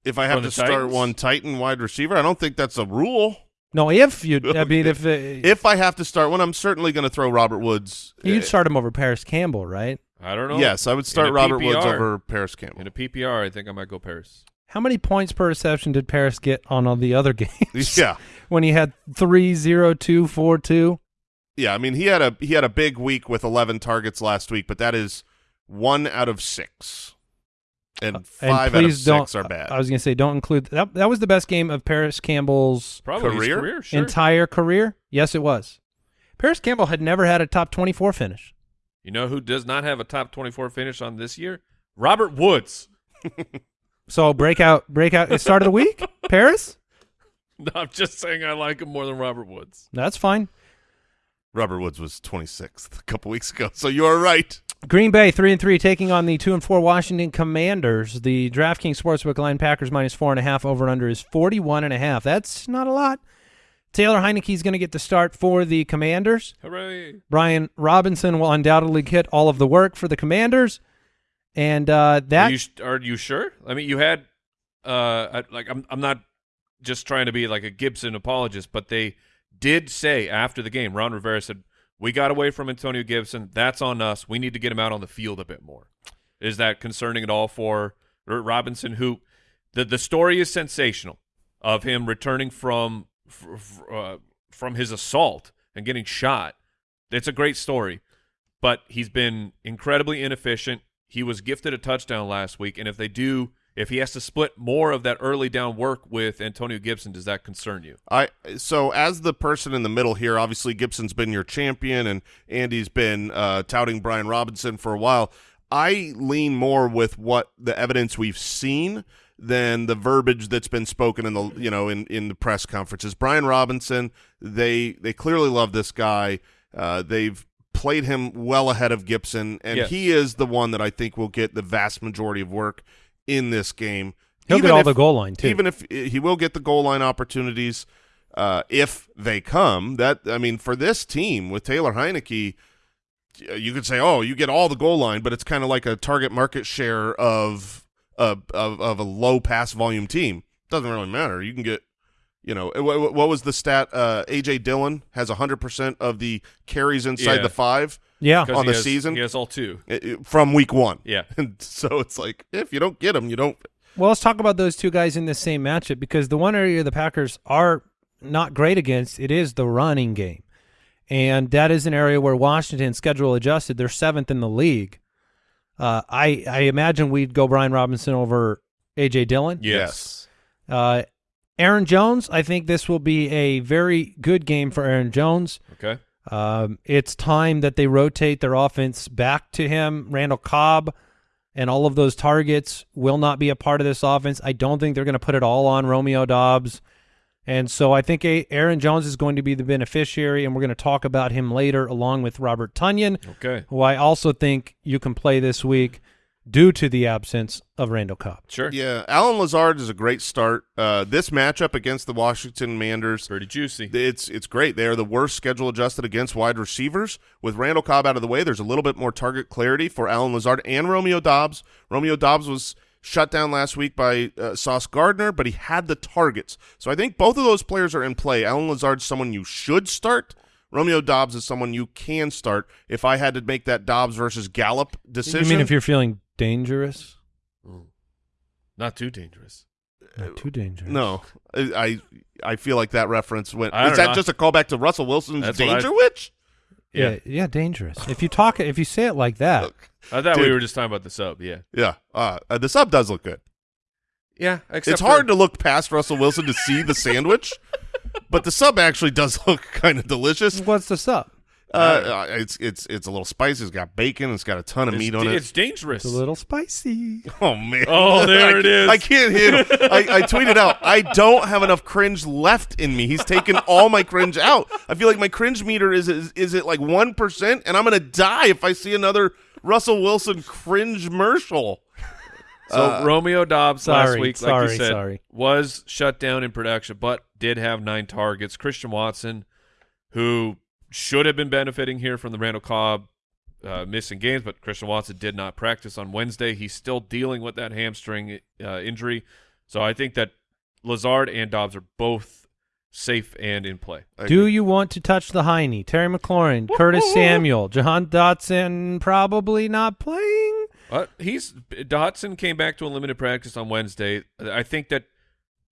If I have to the start Titans? one Titan wide receiver, I don't think that's a rule. no. If you, I <laughs> mean, if it, If I have to start one, I'm certainly going to throw Robert Woods. you'd uh, start him over Parris Campbell, right? I don't know. Yes, I would start In a Robert Woods over Parris Campbell. In a PPR, I think I might go Parris. How many points per reception did Parris get on all the other <laughs> games? yeah, <laughs> when he had three zero two four two. yeah. I mean, he had a he had a big week with 11 targets last week, but that is one out of six, Uh, and five and out of please don't. six are bad. I was going to say, don't include that. That was the best game of Parris Campbell's Probably Career? career. Sure. entire career. Yes, it was. Parris Campbell had never had a top twenty four finish. you know who does not have a top 24 finish on this year? Robert Woods. <laughs> So breakout, breakout. It started the week. <laughs> Parris. No, I'm just saying I like him more than Robert Woods. That's fine. Robert Woods was 26th a couple weeks ago, so you are right. Green Bay three and three taking on the two and four Washington Commanders. The DraftKings Sportsbook line Packers minus four and a half over and under is forty one and a half. That's not a lot. Taylor Heinicke is going to get the start for the Commanders. Hooray. Brian Robinson will undoubtedly get all of the work for the Commanders, and uh, that are, you, are you sure? I mean, you had uh I- like I'm I'm not just trying to be like a Gibson apologist, but they did say after the game, Ron Rivera said, "We got away from Antonio Gibson. That's on us. We need to get him out on the field a bit more." Is that concerning at all for Robinson who the the story is sensational of him returning from uh, from his assault and getting shot. It's a great story, but he's been incredibly inefficient. He was gifted a touchdown last week, and if they do, if he has to split more of that early down work with Antonio Gibson, does that concern you? I so as the person in the middle here, obviously Gibson's been your champion, and Andy's been uh, touting Brian Robinson for a while. I lean more with what the evidence we've seen than the verbiage that's been spoken in the you know in, in the press conferences. Brian Robinson, they they clearly love this guy. Uh, they've played him well ahead of Gibson, and Yes. he is the one that I think will get the vast majority of work in this game. he'll Even get all if- the goal line too. even if he will get the goal line opportunities uh, if they come. That I mean, for this team with Taylor Heinicke, you could say, oh, you get all the goal line, but it's kind of like a target market share of of of, of a low pass volume team. Doesn't really matter. You can get. You know what, what was the stat? Uh, AJ Dillon has 100% of the carries inside Yeah. the five yeah, 'Cause On the has- season? he has all two. from week one. Yeah, And <laughs> so it's like if you don't get them, you don't. Well, let's talk about those two guys in the same matchup because the one area the Packers are not great against it is the running game, and that is an area where Washington schedule adjusted. They're seventh in the league. Uh, I I imagine we'd go Brian Robinson over AJ Dillon. yes. Uh, Aaron Jones. I think this will be a very good game for Aaron Jones. Okay. Um, it's time that they rotate their offense back to him. Randall Cobb and all of those targets will not be a part of this offense. I don't think they're going to put it all on Romeo Doubs. And so I think A- Aaron Jones is going to be the beneficiary, and we're going to talk about him later along with Robert Tonyan, Okay. who I also think you can play this week due to the absence of Randall Cobb. Sure. Yeah, Allen Lazard is a great start. Uh, this matchup against the Washington Manders, Pretty juicy. it's it's great. They are the worst schedule adjusted against wide receivers. With Randall Cobb out of the way, there's a little bit more target clarity for Allen Lazard and Romeo Doubs. Romeo Doubs was shut down last week by uh, Sauce Gardner, but he had the targets. So I think both of those players are in play. Allen Lazard's someone you should start. Romeo Doubs is someone you can start. If I had to make that Doubs versus Gallup decision, You mean if you're feeling dangerous? Not too dangerous. Not too dangerous. No, I I I feel like that reference went. I Is that know. just a callback to Russell Wilson's That's what I- Dangerwich? Yeah, yeah, dangerous. If you talk, if you say it like that, Look, I thought we were just talking about the sub. Yeah. yeah, uh, uh, the sub does look good. Yeah. it's hard to look past Russell Wilson to see the sandwich, but the sub actually does <laughs> look kind of delicious. what's this up? Uh, uh, it's it's it's a little spicy. It's got bacon. It's got a ton of It's, meat on it. it's dangerous. It's a little spicy. Oh man! Oh, <laughs> there I, it is. I can't hit. I, I tweeted out. I don't have enough cringe left in me. He's taken all my cringe out. I feel like my cringe meter is is, is at like one percent, and I'm gonna die if I see another Russell Wilson cringe commercial. So Romeo Doubs last sorry, week, like you said, sorry. was shut down in production, but did have nine targets. Christian Watson, who should have been benefiting here from the Randall Cobb uh, missing games, but Christian Watson did not practice on Wednesday. He's still dealing with that hamstring uh, injury, so I think that Lazard and Doubs are both safe and in play. Do you want to touch the Heine? Terry McLaurin, Curtis <laughs> Samuel, Jahan Dotson probably not playing. Uh, he's Dotson came back to a limited practice on Wednesday. I think that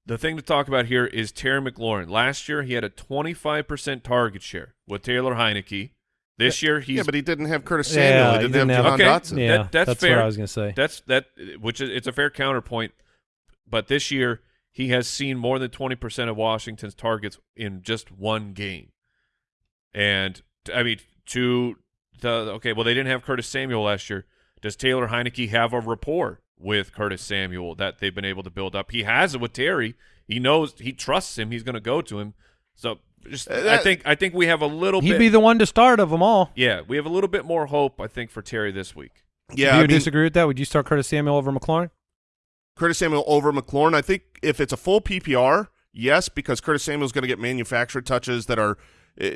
the thing to talk about here is Terry McLaurin. Last year he had a 25% target share with Taylor Heinicke. This year he's yeah, but he didn't have Curtis Samuel. he he didn't, didn't have have- Jahan Okay. Dotson. Yeah, That- that's that's fair. what I was going to say. That's that which is it's a fair counterpoint. But this year he has seen more than 20% of Washington's targets in just one game. And I mean to the okay, well they didn't have Curtis Samuel last year. Does Taylor Heinicke have a rapport with Curtis Samuel that they've been able to build up? He has it with Terry. He knows he trusts him. He's going to go to him. So just Uh, I think I think we have a little He'd bit be the one to start of them all. yeah, we have a little bit more hope I think for Terry this week. Yeah, Do you I mean, disagree with that? Would you start Curtis Samuel over McLaurin? Curtis Samuel over McLaurin. I think if it's a full PPR, yes, because Curtis Samuel's going to get manufactured touches that are uh,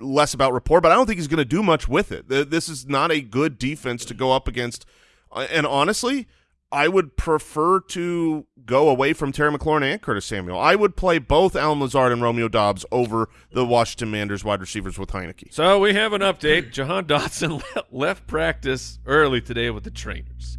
less about rapport, but I don't think he's going to do much with it. This is not a good defense to go up against. Uh, And honestly, I would prefer to go away from Terry McLaurin and Curtis Samuel. I would play both Allen Lazard and Romeo Doubs over the Washington Manders wide receivers with Heinicke. So we have an update. Jahan Dotson <laughs> left practice early today with the trainers.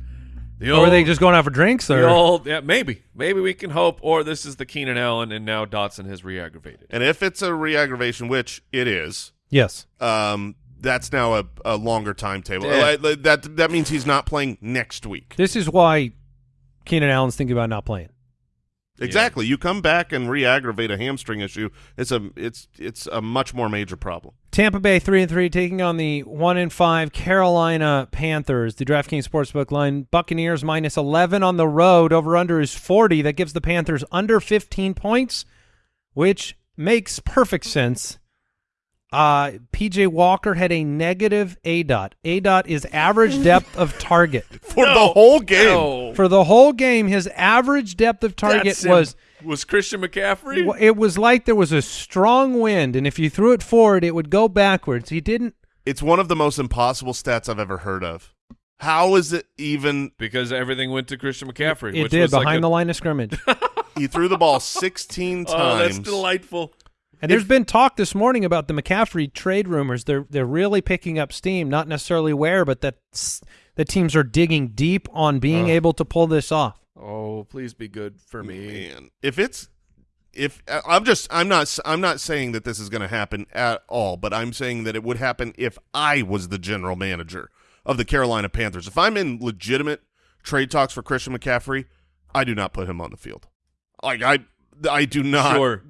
The Or are they just going out for drinks? Or old yeah, maybe. Maybe we can hope, or this is the Keenan Allen and now Dotson has re-aggravated. And if it's a re-aggravation, which it is, yes, um, that's now a, a longer timetable. Yeah. That that means he's not playing next week. this is why Keenan Allen's thinking about not playing. Exactly. You come back and re-aggravate a hamstring issue. It's a it's it's a much more major problem. Tampa Bay three and three taking on the one and five Carolina Panthers. The DraftKings Sportsbook line Buccaneers minus eleven on the road. Over under is forty. That gives the Panthers under fifteen points, which makes perfect sense. Uh, PJ Walker had a negative aDOT. A dot is average depth of target <laughs> For the whole game. No. for the whole game. His average depth of target was was Christian McCaffrey. It was like there was a strong wind, and if you threw it forward, it would go backwards. He didn't. It's one of the most impossible stats I've ever heard of. How is it even because everything went to Christian McCaffrey. It which did was like behind a- the line of scrimmage. <laughs> he threw the ball 16 times? Oh, that's delightful. And there's been talk this morning about the McCaffrey trade rumors. They're they're really picking up steam. Not necessarily where, but that the teams are digging deep on being able to pull this off. Oh, please be good for me. Man, if it's if I- I'm just I'm not I'm not saying that this is going to happen at all, but I'm saying that it would happen if I was the general manager of the Carolina Panthers. If I'm in legitimate trade talks for Christian McCaffrey, I do not put him on the field. Like I I do not. Sure.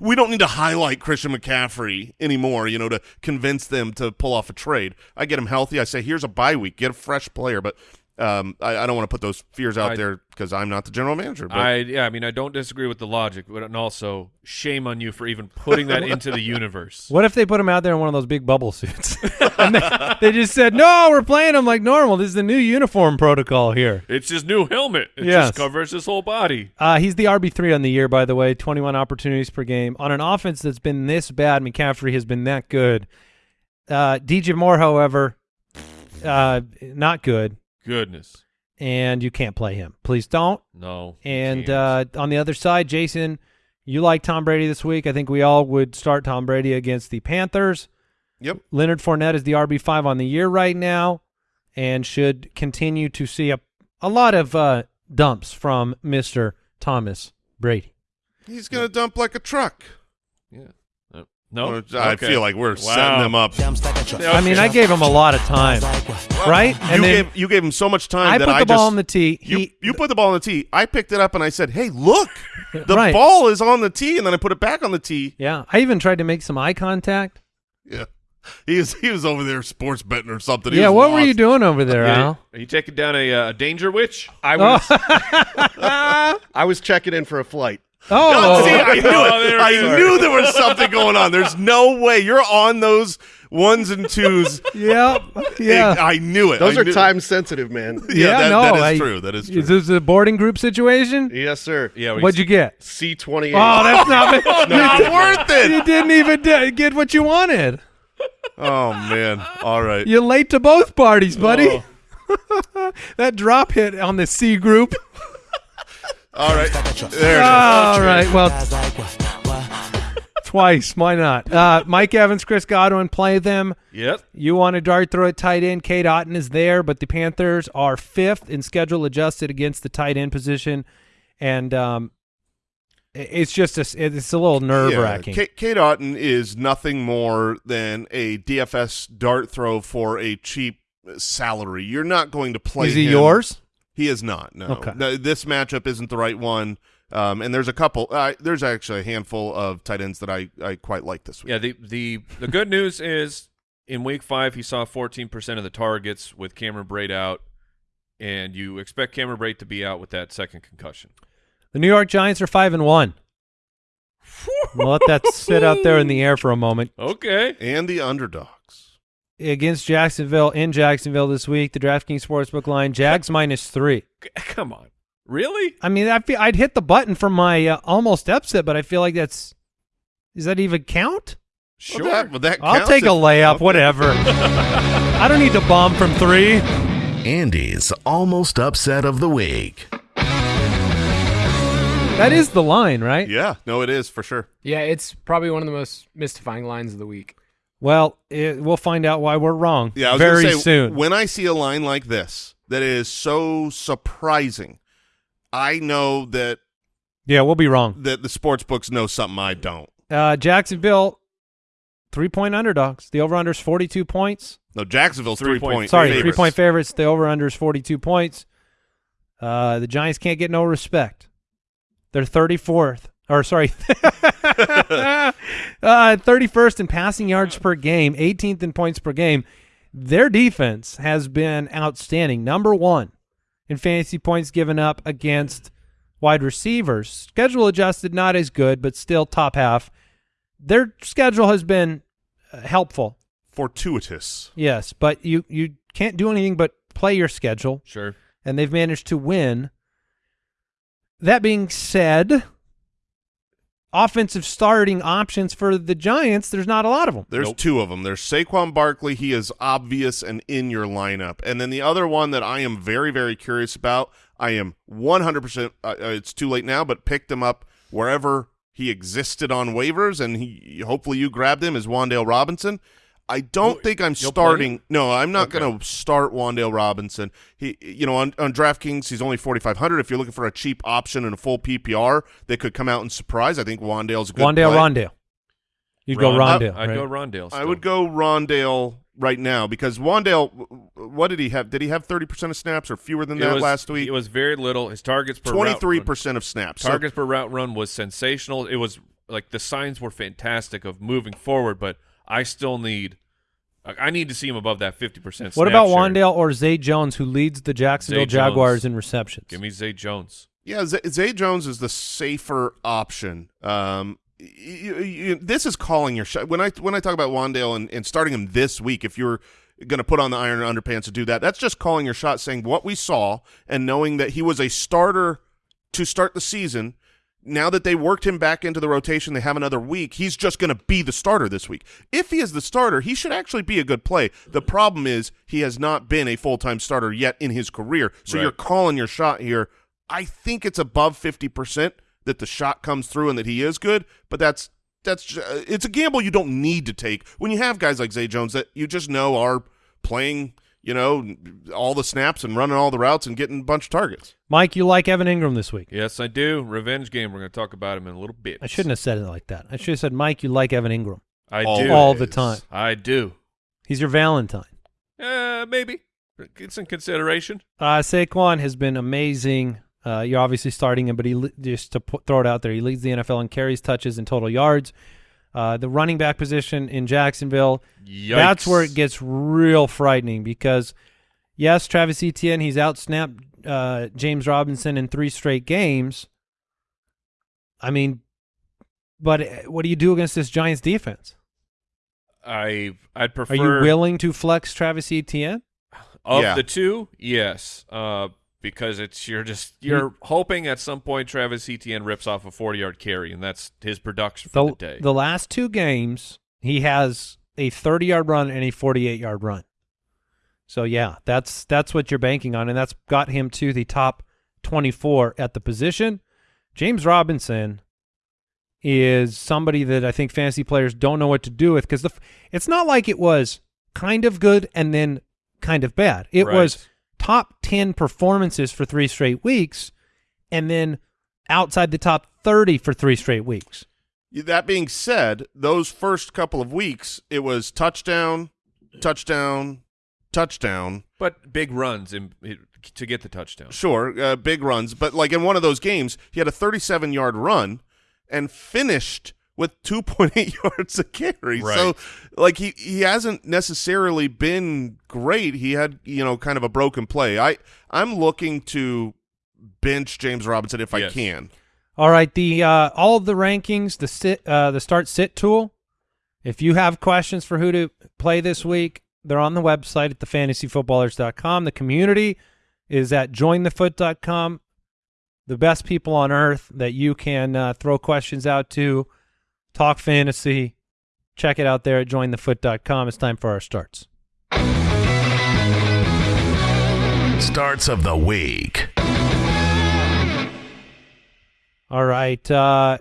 We don't need to highlight Christian McCaffrey anymore, you know, to convince them to pull off a trade. I get him healthy. I say, here's a bye week, get a fresh player. But um, I, I don't want to put those fears out I- there because I'm not the general manager. But I yeah, I mean I don't disagree with the logic, but and also shame on you for even putting that into the <laughs> universe. What if they put him out there in one of those big bubble suits? <laughs> and they, they just said, "No, we're playing him like normal. This is the new uniform protocol here." It's his new helmet. It Yes. just covers his whole body. Uh, he's the RB three on the year, by the way. Twenty one opportunities per game on an offense that's been this bad. McCaffrey has been that good. Uh, DJ Moore, however, uh, not good, Goodness. and you can't play him. Please don't. No. And uh, on the other side, Jason, you like Tom Brady this week. I think we all would start Tom Brady against the Panthers. Yep. Leonard Fournette is the RB five on the year right now, and should continue to see a a lot of uh, dumps from Mister Thomas Brady. he's going to dump like a truck. yeah. No. Or- I Okay. feel like we're Wow. setting them up. I mean, I gave him a lot of time, right? You And then gave you gave him so much time I that put I the ball just on the tee. you He, you put the ball on the tee. I picked it up and I said, "Hey, look, <laughs> the Right. ball is on the tee," and then I put it back on the tee. yeah, I even tried to make some eye contact. Yeah, <laughs> he was he was over there sports betting or something. He yeah, was what were you doing over there, Yeah. Al? Are you taking down a uh, dangerwich? I was <laughs> I was checking in for a flight. Oh, See, I oh, knew Oh, it. there I it is. knew there was something going on. There's no way you're on those ones and twos. yep. yeah. I knew it. Those I are knew- time sensitive, man. Yeah, <laughs> Yeah, that, no, that is I- true. That is true. Is this a boarding group situation? yes, sir. Yeah. What'd you get? C twenty eight. Oh, that's not <laughs> <laughs> not worth it. You didn't even d- get what you wanted. Oh man. All right. You're late to both parties, buddy. Oh. that drop hit on the C group. All right. There it is. All right. Well, <laughs> twice. Why not? Uh, Mike Evans, Chris Godwin play them. Yep. You want to dart throw at tight end. Cade Otton is there, but the Panthers are fifth in schedule adjusted against the tight end position, and um, it's just a, it's a little nerve wracking. Yeah, Cade, Cade Otton is nothing more than a DFS dart throw for a cheap salary. You're not going to play. is he him. yours? He is not. No. Okay. No, this matchup isn't the right one. Um, and there's a couple. Uh, there's actually a handful of tight ends that I, I quite like this week. Yeah. The the the good news is in week five he saw 14 percent of the targets with Cameron Brate out, and you expect Cameron Brate to be out with that second concussion. The New York Giants are five and one. <laughs> We'll let that sit out there in the air for a moment. Okay. And the underdogs. Against Jacksonville in Jacksonville this week, the DraftKings Sportsbook line, Jags minus three. <laughs> Come on. Really? I mean, I feel I'd hit the button for my uh, almost upset, but I feel like that's does that even count? Sure. Well, that, well, that I'll take a layup, okay. whatever. <laughs> I don't need to bomb from three. Andy's almost upset of the week. That is the line, right? Yeah, no, it is for sure. Yeah, it's probably one of the most mystifying lines of the week. Well, it, we'll find out why we're wrong. Yeah, I was very say, soon. When I see a line like this that is so surprising, I know that yeah, we'll be wrong. that the sports books know something I don't. Uh, Jacksonville, three point underdogs. The over under is forty two points. No, Jacksonville's Three three point- point. Sorry, favorites. three point favorites. The over under is forty two points. Uh, the Giants can't get no respect. They're thirty fourth, or sorry, <laughs> thirty first in passing yards per game, eighteenth in points per game. Their defense has been outstanding. Number one in fantasy points given up against wide receivers. Schedule adjusted, not as good, but still top half. Their schedule has been uh, helpful. Fortuitous. Yes, but you you can't do anything but play your schedule, Sure. and they've managed to win. That being said, offensive starting options for the Giants, there's not a lot of them. There's Nope. two of them. There's Saquon Barkley. He is obvious and in your lineup. And then the other one that I am very, very curious about, I am 100%, uh, uh, it's too late now, but picked him up wherever he existed on waivers, and he hopefully you grabbed him, is Wan'Dale Robinson. I don't You'll- think I'm you'll play starting. No, I'm not Okay. going to start Wan'Dale Robinson. He, you know, on, on DraftKings, he's only 4,500. If you're looking for a cheap option and a full PPR that could come out and surprise, I think Wan'Dale's a good Wan'Dale, play. Rondale. You'd go Ron- Rondale. I'd right? go Rondale. I would go Rondale right now because Wan'Dale. What did he have? Did he have thirty percent of snaps or fewer than It that was- last week? It was very little. His targets per route Twenty three run- percent of snaps. So- Targets per route run was sensational. It was like the signs were fantastic of moving forward, but I still need. I I need to see him above that fifty percent. What about Wan'Dale or Zay Jones, who leads the Jacksonville Zay Jones. Jaguars in receptions? Give me Zay Jones. yeah, Zay, Zay Jones is the safer option. Um, y- y- y- this is calling your shot. When I when I talk about Wan'Dale and, and starting him this week, if you're going to put on the iron underpants to do that, that's just calling your shot, saying what we saw and knowing that he was a starter to start the season. Now that they worked him back into the rotation, they have another week. He's just going to be the starter this week. If he is the starter, he should actually be a good play. The problem is he has not been a full time starter yet in his career. So Right. you're calling your shot here. I think it's above fifty percent that the shot comes through and that he is good, but that's that's ju- uh, it's a gamble you don't need to take when you have guys like Zay Jones that you just know are playing, you know, all the snaps and running all the routes and getting a bunch of targets. Mike, you like Evan Engram this week? Yes, I do. Revenge game. We're going to talk about him in a little bit. I shouldn't have said it like that. I should have said, Mike, you like Evan Engram I Always. do. all the time. I do. He's your Valentine. Uh, maybe. It's in consideration. Uh, Saquon has been amazing. Uh, you're obviously starting him, but he just to put, throw it out there, he leads the NFL in carries, touches, and total yards. Uh, the running back position in Jacksonville, that's where it gets real frightening because, yes, Travis Etienne, he's outsnapped uh, James Robinson in three straight games. I mean, but uh, what do you do against this Giants defense? I I'd Are prefer. you willing to flex Travis Etienne? Of Yeah. the two, yes. Uh, because it's you're just you're hoping at some point Travis Etienne rips off a 40 yard carry, and that's his production for the, the, day. the last two games, he has a 30-yard run and a 48-yard run. So yeah, that's that's what you're banking on, and that's got him to the top 24 at the position. James Robinson is somebody that I think fantasy players don't know what to do with because it's not like it was kind of good and then kind of bad. It Right. was top 10 performances for three straight weeks and then outside the top 30 for three straight weeks. That being said, those first couple of weeks, it was touchdown, touchdown, touchdown. But big runs in, to get the touchdown. Sure, uh, big runs, but like in one of those games, he had a 37 yard run and finished with 2.8 <laughs> yards a carry. So, like he he hasn't necessarily been great. He had you know kind of a broken play. I I'm looking to bench James Robinson if I can. All right, the uh, all of the rankings, the sit, uh, the start sit tool. If you have questions for who to play this week, they're on the website at thefantasyfootballers.com. The community is at jointhefoot.com. The best people on earth that you can uh, throw questions out to, talk fantasy. Check it out there at jointhefoot.com. It's time for our starts. Starts of the week. All right, uh,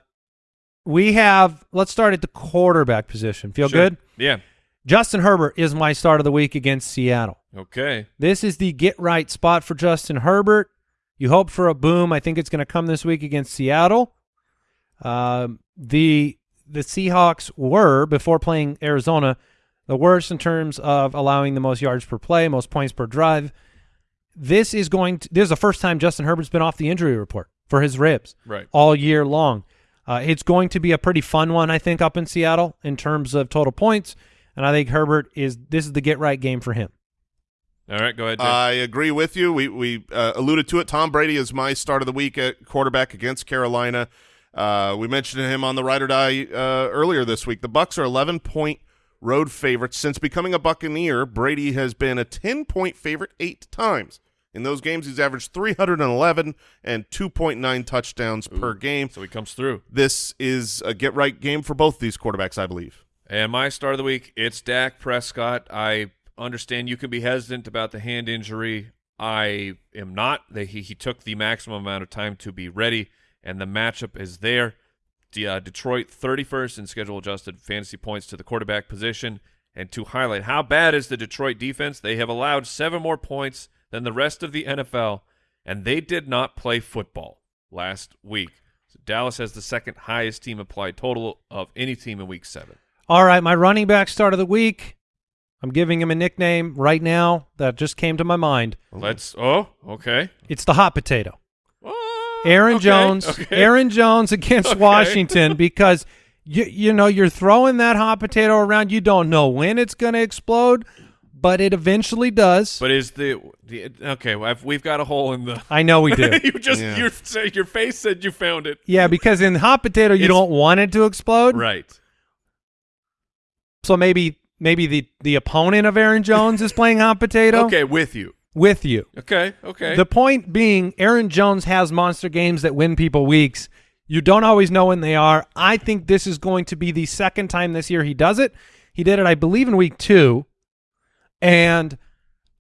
we have. Let's start at the quarterback position. Feel Sure. good? Yeah. Justin Herbert is my start of the week against Seattle. Okay. This is the get right spot for Justin Herbert. You hope for a boom. I think it's going to come this week against Seattle. Um, the the Seahawks were before playing Arizona the worst in terms of allowing the most yards per play, most points per drive. This is going to this is the first time Justin Herbert's been off the injury report for his ribs Right. all year long. Uh, it's going to be a pretty fun one, I think, up in Seattle in terms of total points. And I think Herbert is this is the get right game for him. All right. Go ahead. Jay. I agree with you. We we uh, alluded to it. Tom Brady is my start of the week at quarterback against Carolina. Uh, we mentioned him on the ride or die uh, earlier this week. The Bucks are 11 point road favorites since becoming a Buccaneer. Brady has been a 10 point favorite eight times. In those games, he's averaged 311 and 2.9 touchdowns per game. so he comes through. This is a get right game for both these quarterbacks, I believe. And my start of the week, it's Dak Prescott. I understand you can be hesitant about the hand injury. I am not. He, he took the maximum amount of time to be ready, and the matchup is there. De- uh, Detroit 31st in schedule adjusted fantasy points to the quarterback position. And to highlight how bad is the Detroit defense, they have allowed seven more points than the rest of the NFL, and they did not play football last week. So Dallas has the second highest team applied total of any team in week seven. All right, my running back start of the week. I'm giving him a nickname right now that just came to my mind. Let's. Oh, okay. It's the hot potato. Aaron okay, Jones. okay. Aaron Jones against <laughs> Okay. Washington because you you know you're throwing that hot potato around. You don't know when it's going to explode, but it eventually does. But is the, the okay? well, I've, we've got a hole in the. I know we do. <laughs> you just Yeah. your your face said you found it. yeah, because in hot potato you It's- don't want it to explode. Right. So maybe maybe the the opponent of Aaron Jones is playing hot potato Okay, with you. With you. Okay. Okay. The point being, Aaron Jones has monster games that win people weeks. You don't always know when they are. I think this is going to be the second time this year he does it. He did it, I believe, in week two. And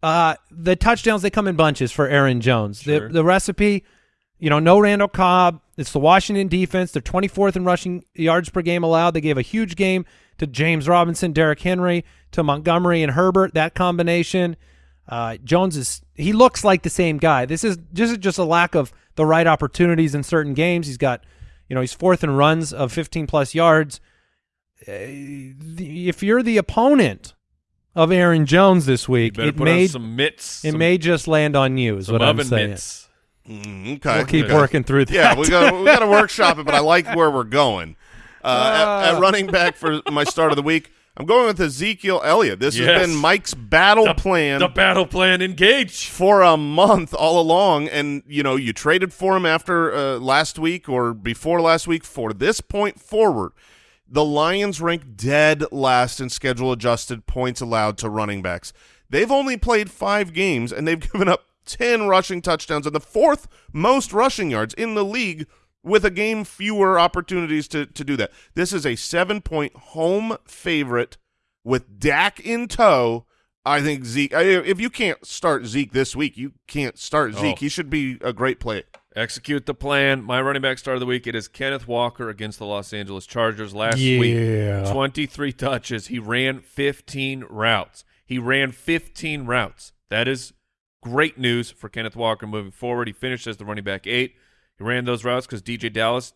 uh, the touchdowns, they come in bunches for Aaron Jones. Sure. The, the recipe, you know, no Randall Cobb. It's the Washington defense. They're 24th in rushing yards per game allowed. They gave a huge game to James Robinson, Derrick Henry, to Montgomery and Herbert. That combination. Uh, Jones is he looks like the same guy. This is just just a lack of the right opportunities in certain games. He's got, you know, he's fourth in runs of 15 plus yards. Uh, the- if you're the opponent of Aaron Jones this week, it may some mitts. it some, may just land on you. Is what I'm saying. mitts. Mm, okay. We'll keep Okay. working through that. Yeah, we got we got to workshop it, but I like <laughs> where we're going. Uh, at, at running back for my start of the week, I'm going with Ezekiel Elliott. This Yes. has been Mike's battle The, plan the battle plan engage. for a month all along, and you know you traded for him after uh, last week or before last week. For this point forward, the Lions rank dead last in schedule adjusted points allowed to running backs. They've only played five games and they've <laughs> given up 10 rushing touchdowns and the fourth most rushing yards in the league with a game fewer opportunities to, to do that. This is a seven point home favorite with Dak in tow, I think Zeke. If you can't start Zeke this week, you can't start oh. Zeke. Oh. He should be a great play. Execute the plan. My running back start of the week. It is Kenneth Walker against the Los Angeles Chargers last week. Yeah. 23 touches. He ran 15 routes. He ran 15 routes. That is great news for Kenneth Walker moving forward. He finished as the running back eight. Ran those routes because DeeJay Dallas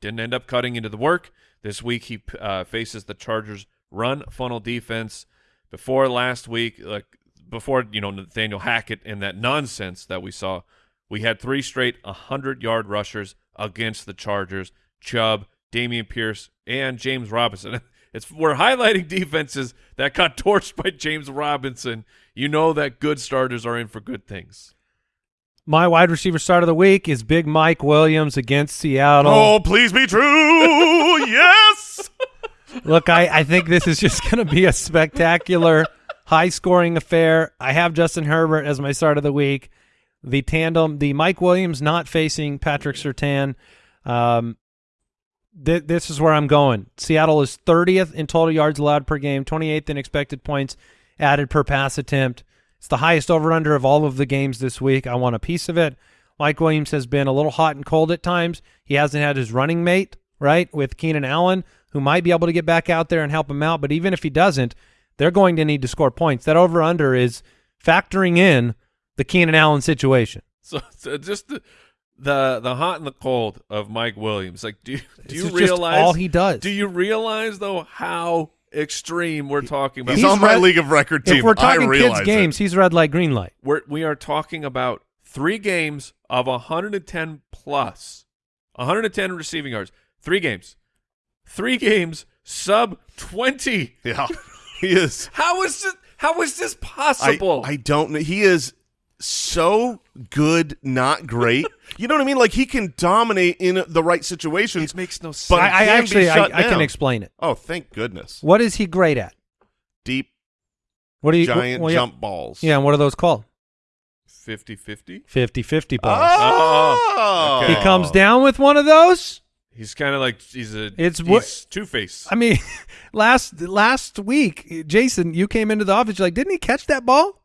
didn't end up cutting into the work. This week he uh, faces the Chargers run funnel defense. Before last week, like before you know Nathaniel Hackett and that nonsense that we saw, we had three straight 100-yard rushers against the Chargers. Chubb, Dameon Pierce, and James Robinson. <laughs> It's we're highlighting defenses that got torched by James Robinson. You know that good starters are in for good things. My wide receiver start of the week is Big Mike Williams against Seattle. Oh, please be true. <laughs> yes. Look, I, I think this is just <laughs> going to be a spectacular, high-scoring affair. I have Justin Herbert as my start of the week. The tandem, the Mike Williams not facing Patrick Surtain. Um, th- this is where I'm going. Seattle is 30th in total yards allowed per game, 28th in expected points added per pass attempt. It's the highest over-under of all of the games this week. I want a piece of it. Mike Williams has been a little hot and cold at times. He hasn't had his running mate, right, with Keenan Allen, who might be able to get back out there and help him out. But even if he doesn't, they're going to need to score points. That over-under is factoring in the Keenan Allen situation. So, so just the, the the hot and the cold of Mike Williams. Like, do you, do you realize all he does. Do you realize though how extreme we're talking about? He's, He's on my league of record team. If we're talking I realize kids games, it. he's red light, green light. We're, we are talking about three games of 110 plus, 110 receiving yards. Three games, three games sub 20. Yeah, <laughs> he is. How is this? How is this I, possible? I don't know. He is so good, not great. You know what I mean? Like he can dominate in the right situations. it makes no sense. But I, I actually I, I can explain it. Oh, thank goodness! What is he great at? Deep What are you giant well, yeah- jump balls. Yeah, and what are those called? 50-50. 50-50 balls. Oh, Okay. He comes down with one of those. He's kind of like he's a It's he's what- two face. I mean, <laughs> last last week, Jason, you came into the office. You're like, didn't he catch that ball?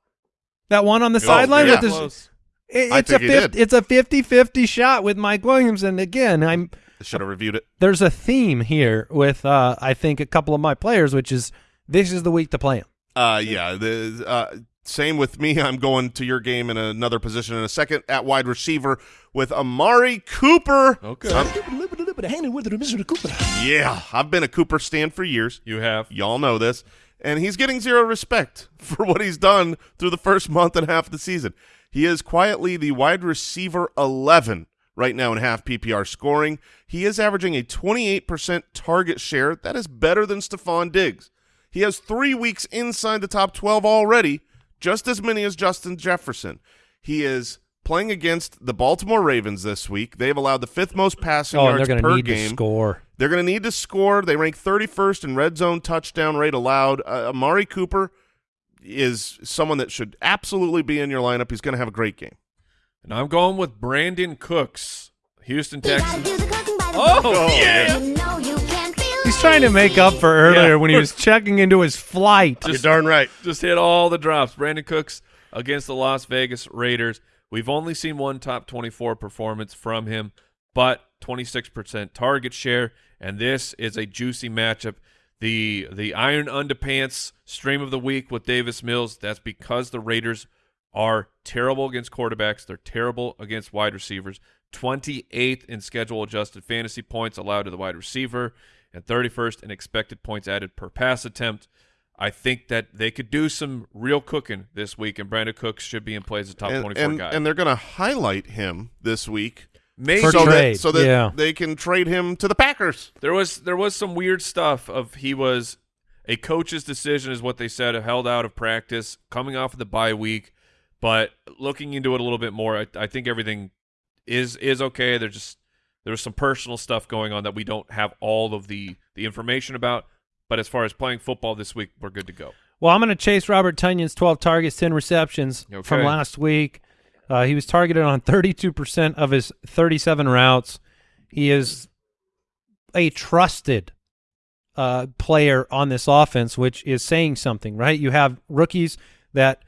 That one on the sideline yeah. with his. Close. it- it's a 50, it's a 50-50 shot with Mike Williams, and again, I'm Should have reviewed it. there's a theme here with uh, I think a couple of my players, which is this is the week to play him. Uh, yeah. The uh, same with me. I'm going to your game in another position in a second at wide receiver with Amari Cooper. Okay. Yeah, I've been a Cooper stand for years. You have Y'all know this. And he's getting zero respect <laughs> for what he's done through the first month and a half of the season. He is quietly the wide receiver 11 right now in half PPR scoring. He is averaging a 28% target share. That is better than Stefon Diggs. He has three weeks inside the top 12 already, just as many as Justin Jefferson. He is playing against the Baltimore Ravens this week. They've allowed the fifth most passing Oh, yards they're going per to need game. to score. They're going to need to score. They rank 31st in red zone touchdown rate allowed. Uh, Amari Cooper is someone that should absolutely be in your lineup. He's going to have a great game. And I'm going with Brandin Cooks, Houston You Texans. do the cooking by the Oh, book. yeah. You know you can feel He's trying to make up for earlier Yeah. when he was checking into his flight. You're darn right. Just hit all the drops. Brandin Cooks against the Las Vegas Raiders. We've only seen one top 24 performance from him, but 26% target share, and this is a juicy matchup. The the Iron Underpants stream of the week with Davis Mills. That's because the Raiders are terrible against quarterbacks. They're terrible against wide receivers. 28th in schedule adjusted fantasy points allowed to the wide receiver, and 31st in expected points added per pass attempt. I think that they could do some real cooking this week, and Brandin Cooks should be in play as a top and, 24 and, guy. and they're going to highlight him this week Maybe For so trade, that, so that yeah. they can trade him to the Packers. there was there was some weird stuff of he was a coach's decision is what they said held out of practice coming off of the bye week, but looking into it a little bit more, I, I think everything is is okay. There's just there's some personal stuff going on that we don't have all of the the information about. But as far as playing football this week, we're good to go. Well, I'm going to chase Robert Tonyan's 12 targets, 10 receptions Okay. from last week. Uh, he was targeted on 32% of his 37 routes. He is a trusted uh, player on this offense, which is saying something, right? You have rookies that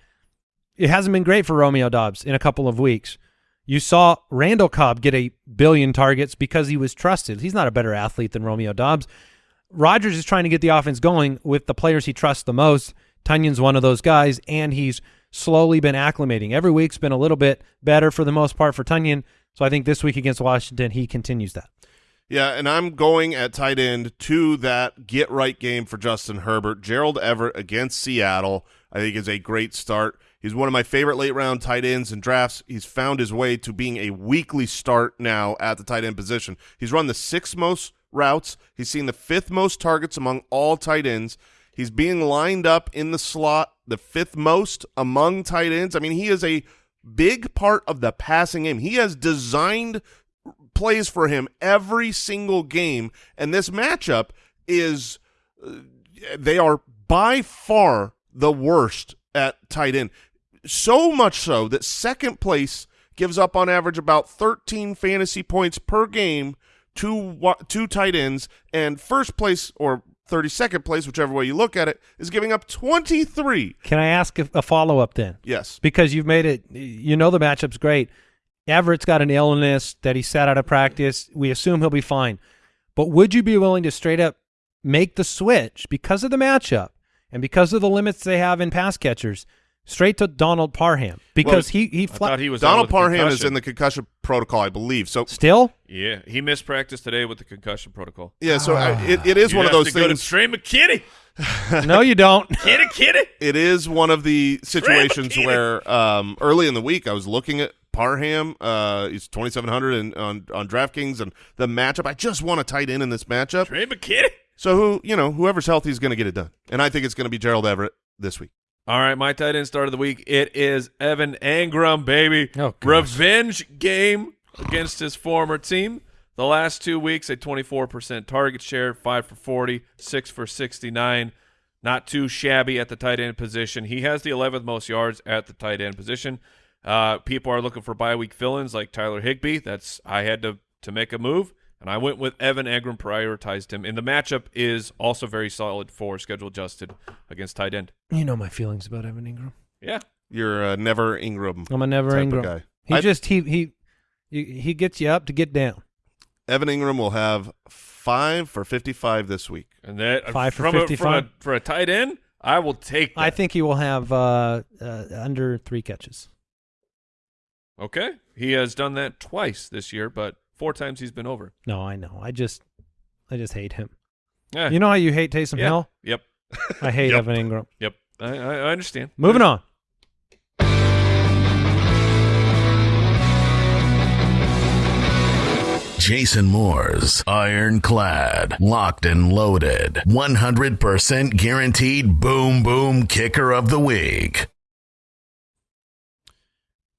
it hasn't been great for Romeo Doubs in a couple of weeks. You saw Randall Cobb get a billion targets because he was trusted. He's not a better athlete than Romeo Doubs. Rodgers is trying to get the offense going with the players he trusts the most. Tonyan's one of those guys, and he's slowly been acclimating. Every week's been a little bit better for the most part for Tonyan. So I think this week against Washington, he continues that. Yeah, and I'm going at tight end to that get right game for Justin Herbert. Gerald Everett against Seattle, I think is a great start. He's one of my favorite late round tight ends in drafts. He's found his way to being a weekly start now at the tight end position. He's run the sixth most routes. He's seen the fifth most targets among all tight ends. He's being lined up in the slot, the fifth most among tight ends. I mean, he is a big part of the passing game. He has designed plays for him every single game, and this matchup is uh, they are by far the worst at tight end. So much so that second place gives up on average about 13 fantasy points per game to two tight ends, and first place or 32nd place, whichever way you look at it, is giving up 23. Can I ask a, a follow up then? Yes. Because you've made it, you know, the matchup's great. Everett's got an illness that he sat out of practice. We assume he'll be fine. But would you be willing to straight up make the switch because of the matchup and because of the limits they have in pass catchers straight to Donald Parham because Well, he he, I fla- thought he was Donald Parham is in the concussion protocol, I believe. So still Yeah, he missed practice today with the concussion protocol. yeah, so I, it, it is You one of those to go to things. Tre' McKitty. <laughs> <laughs> no you don't. Kitty, kitty. it is one of the situations Keenan. where um, early in the week I was looking at Parham. Uh, he's twenty seven hundred and on on DraftKings and the matchup. I just want a tight end in this matchup. Tre' McKitty. So who you know whoever's healthy is going to get it done, and I think it's going to be Gerald Everett this week. All right, my tight end start of the week. It is Evan Engram, baby. Oh, gosh. Revenge game against his former team. The last two weeks, a 24% target share, 5 for 40, 6 for 69. Not too shabby at the tight end position. He has the 11th most yards at the tight end position. Uh, people are looking for bye week fill-ins like Tyler Higbee. That's I had to to make a move, and I went with Evan Engram. Prioritized him, and the matchup is also very solid for schedule adjusted against tight end. You know my feelings about Evan Engram. Yeah, You're uh, never Engram. I'm a never type of Engram. guy. He I- just he he he he gets you up to get down. Evan Engram will have five for fifty five this week. And that Five for from a, from 55? a, for a tight end, I will take that. I think he will have uh, uh, under three catches. Okay. He has done that twice this year, but four times he's been over. No, I know. I just I just hate him. Yeah. You know how you hate Taysom yeah. Hill? Yep. I hate <laughs> Yep. Evan Engram. Yep. I, I, I understand. Moving on. Jason Moore's ironclad, locked and loaded, 100% guaranteed boom boom kicker of the week.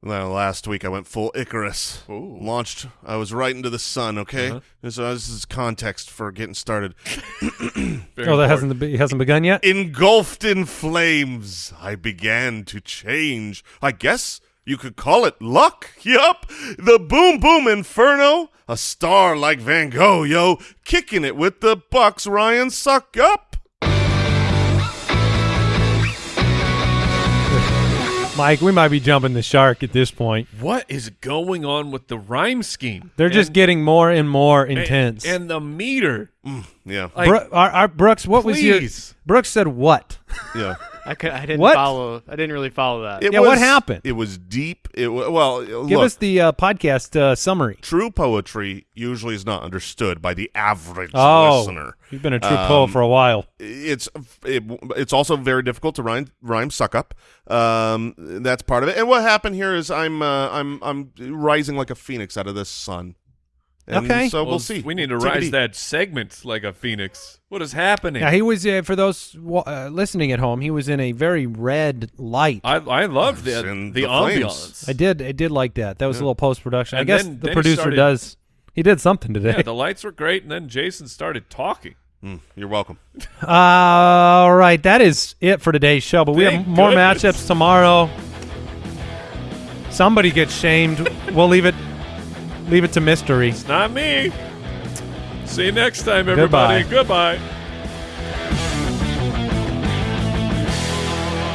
Well, last week I went full Icarus. Ooh. Launched. I was right into the sun. Okay, Uh-huh. And so this is context for getting started. <coughs> Oh, that important. hasn't be- hasn't begun yet. Engulfed in flames, I began to change. I guess you could call it luck. Yup, the boom boom inferno, a star like Van Gogh, yo, kicking it with the Bucs. Ryan Succop. Mike, we might be jumping the shark at this point. What is going on with the rhyme scheme? They're just getting more and more intense. And, the meter. Mm, yeah, Like, Bro- our, our Brooks, what was your. Brooks said what? yeah. <laughs> I could. I didn't What? follow. I didn't really follow that. It Yeah, what happened? It was deep. It wa- well, Give look, us the uh, podcast uh, summary. true poetry usually is not understood by the average Oh, listener. you've been a true poet Um, for a while. It's it, it's also very difficult to rhyme rhyme Succop. Um, that's part of it. And what happened here is I'm uh, I'm I'm rising like a phoenix out of the sun. And Okay. so we'll, Well, see. We need to rise easy. that segment like a phoenix. What is happening? Yeah, he was uh, for those uh, listening at home. He was in a very red light. I, I I love It's the the, the flames. ambiance. did, I did like that. That was a little post production. I And guess then- the then he producer started- does. He did something today. Yeah, the lights were great, and then Jason started talking. Mm, you're welcome. <laughs> All right, that is it for today's show. But we have Thank more goodness. matchups tomorrow. Somebody gets shamed. we'll leave it leave it to mystery. It's not me. See you next time, everybody. Goodbye. Goodbye.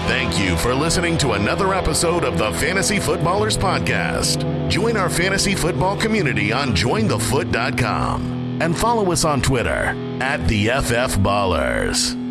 Thank you for listening to another episode of the Fantasy Footballers Podcast. Join our fantasy football community on jointhefoot.com and follow us on Twitter at the FF Ballers.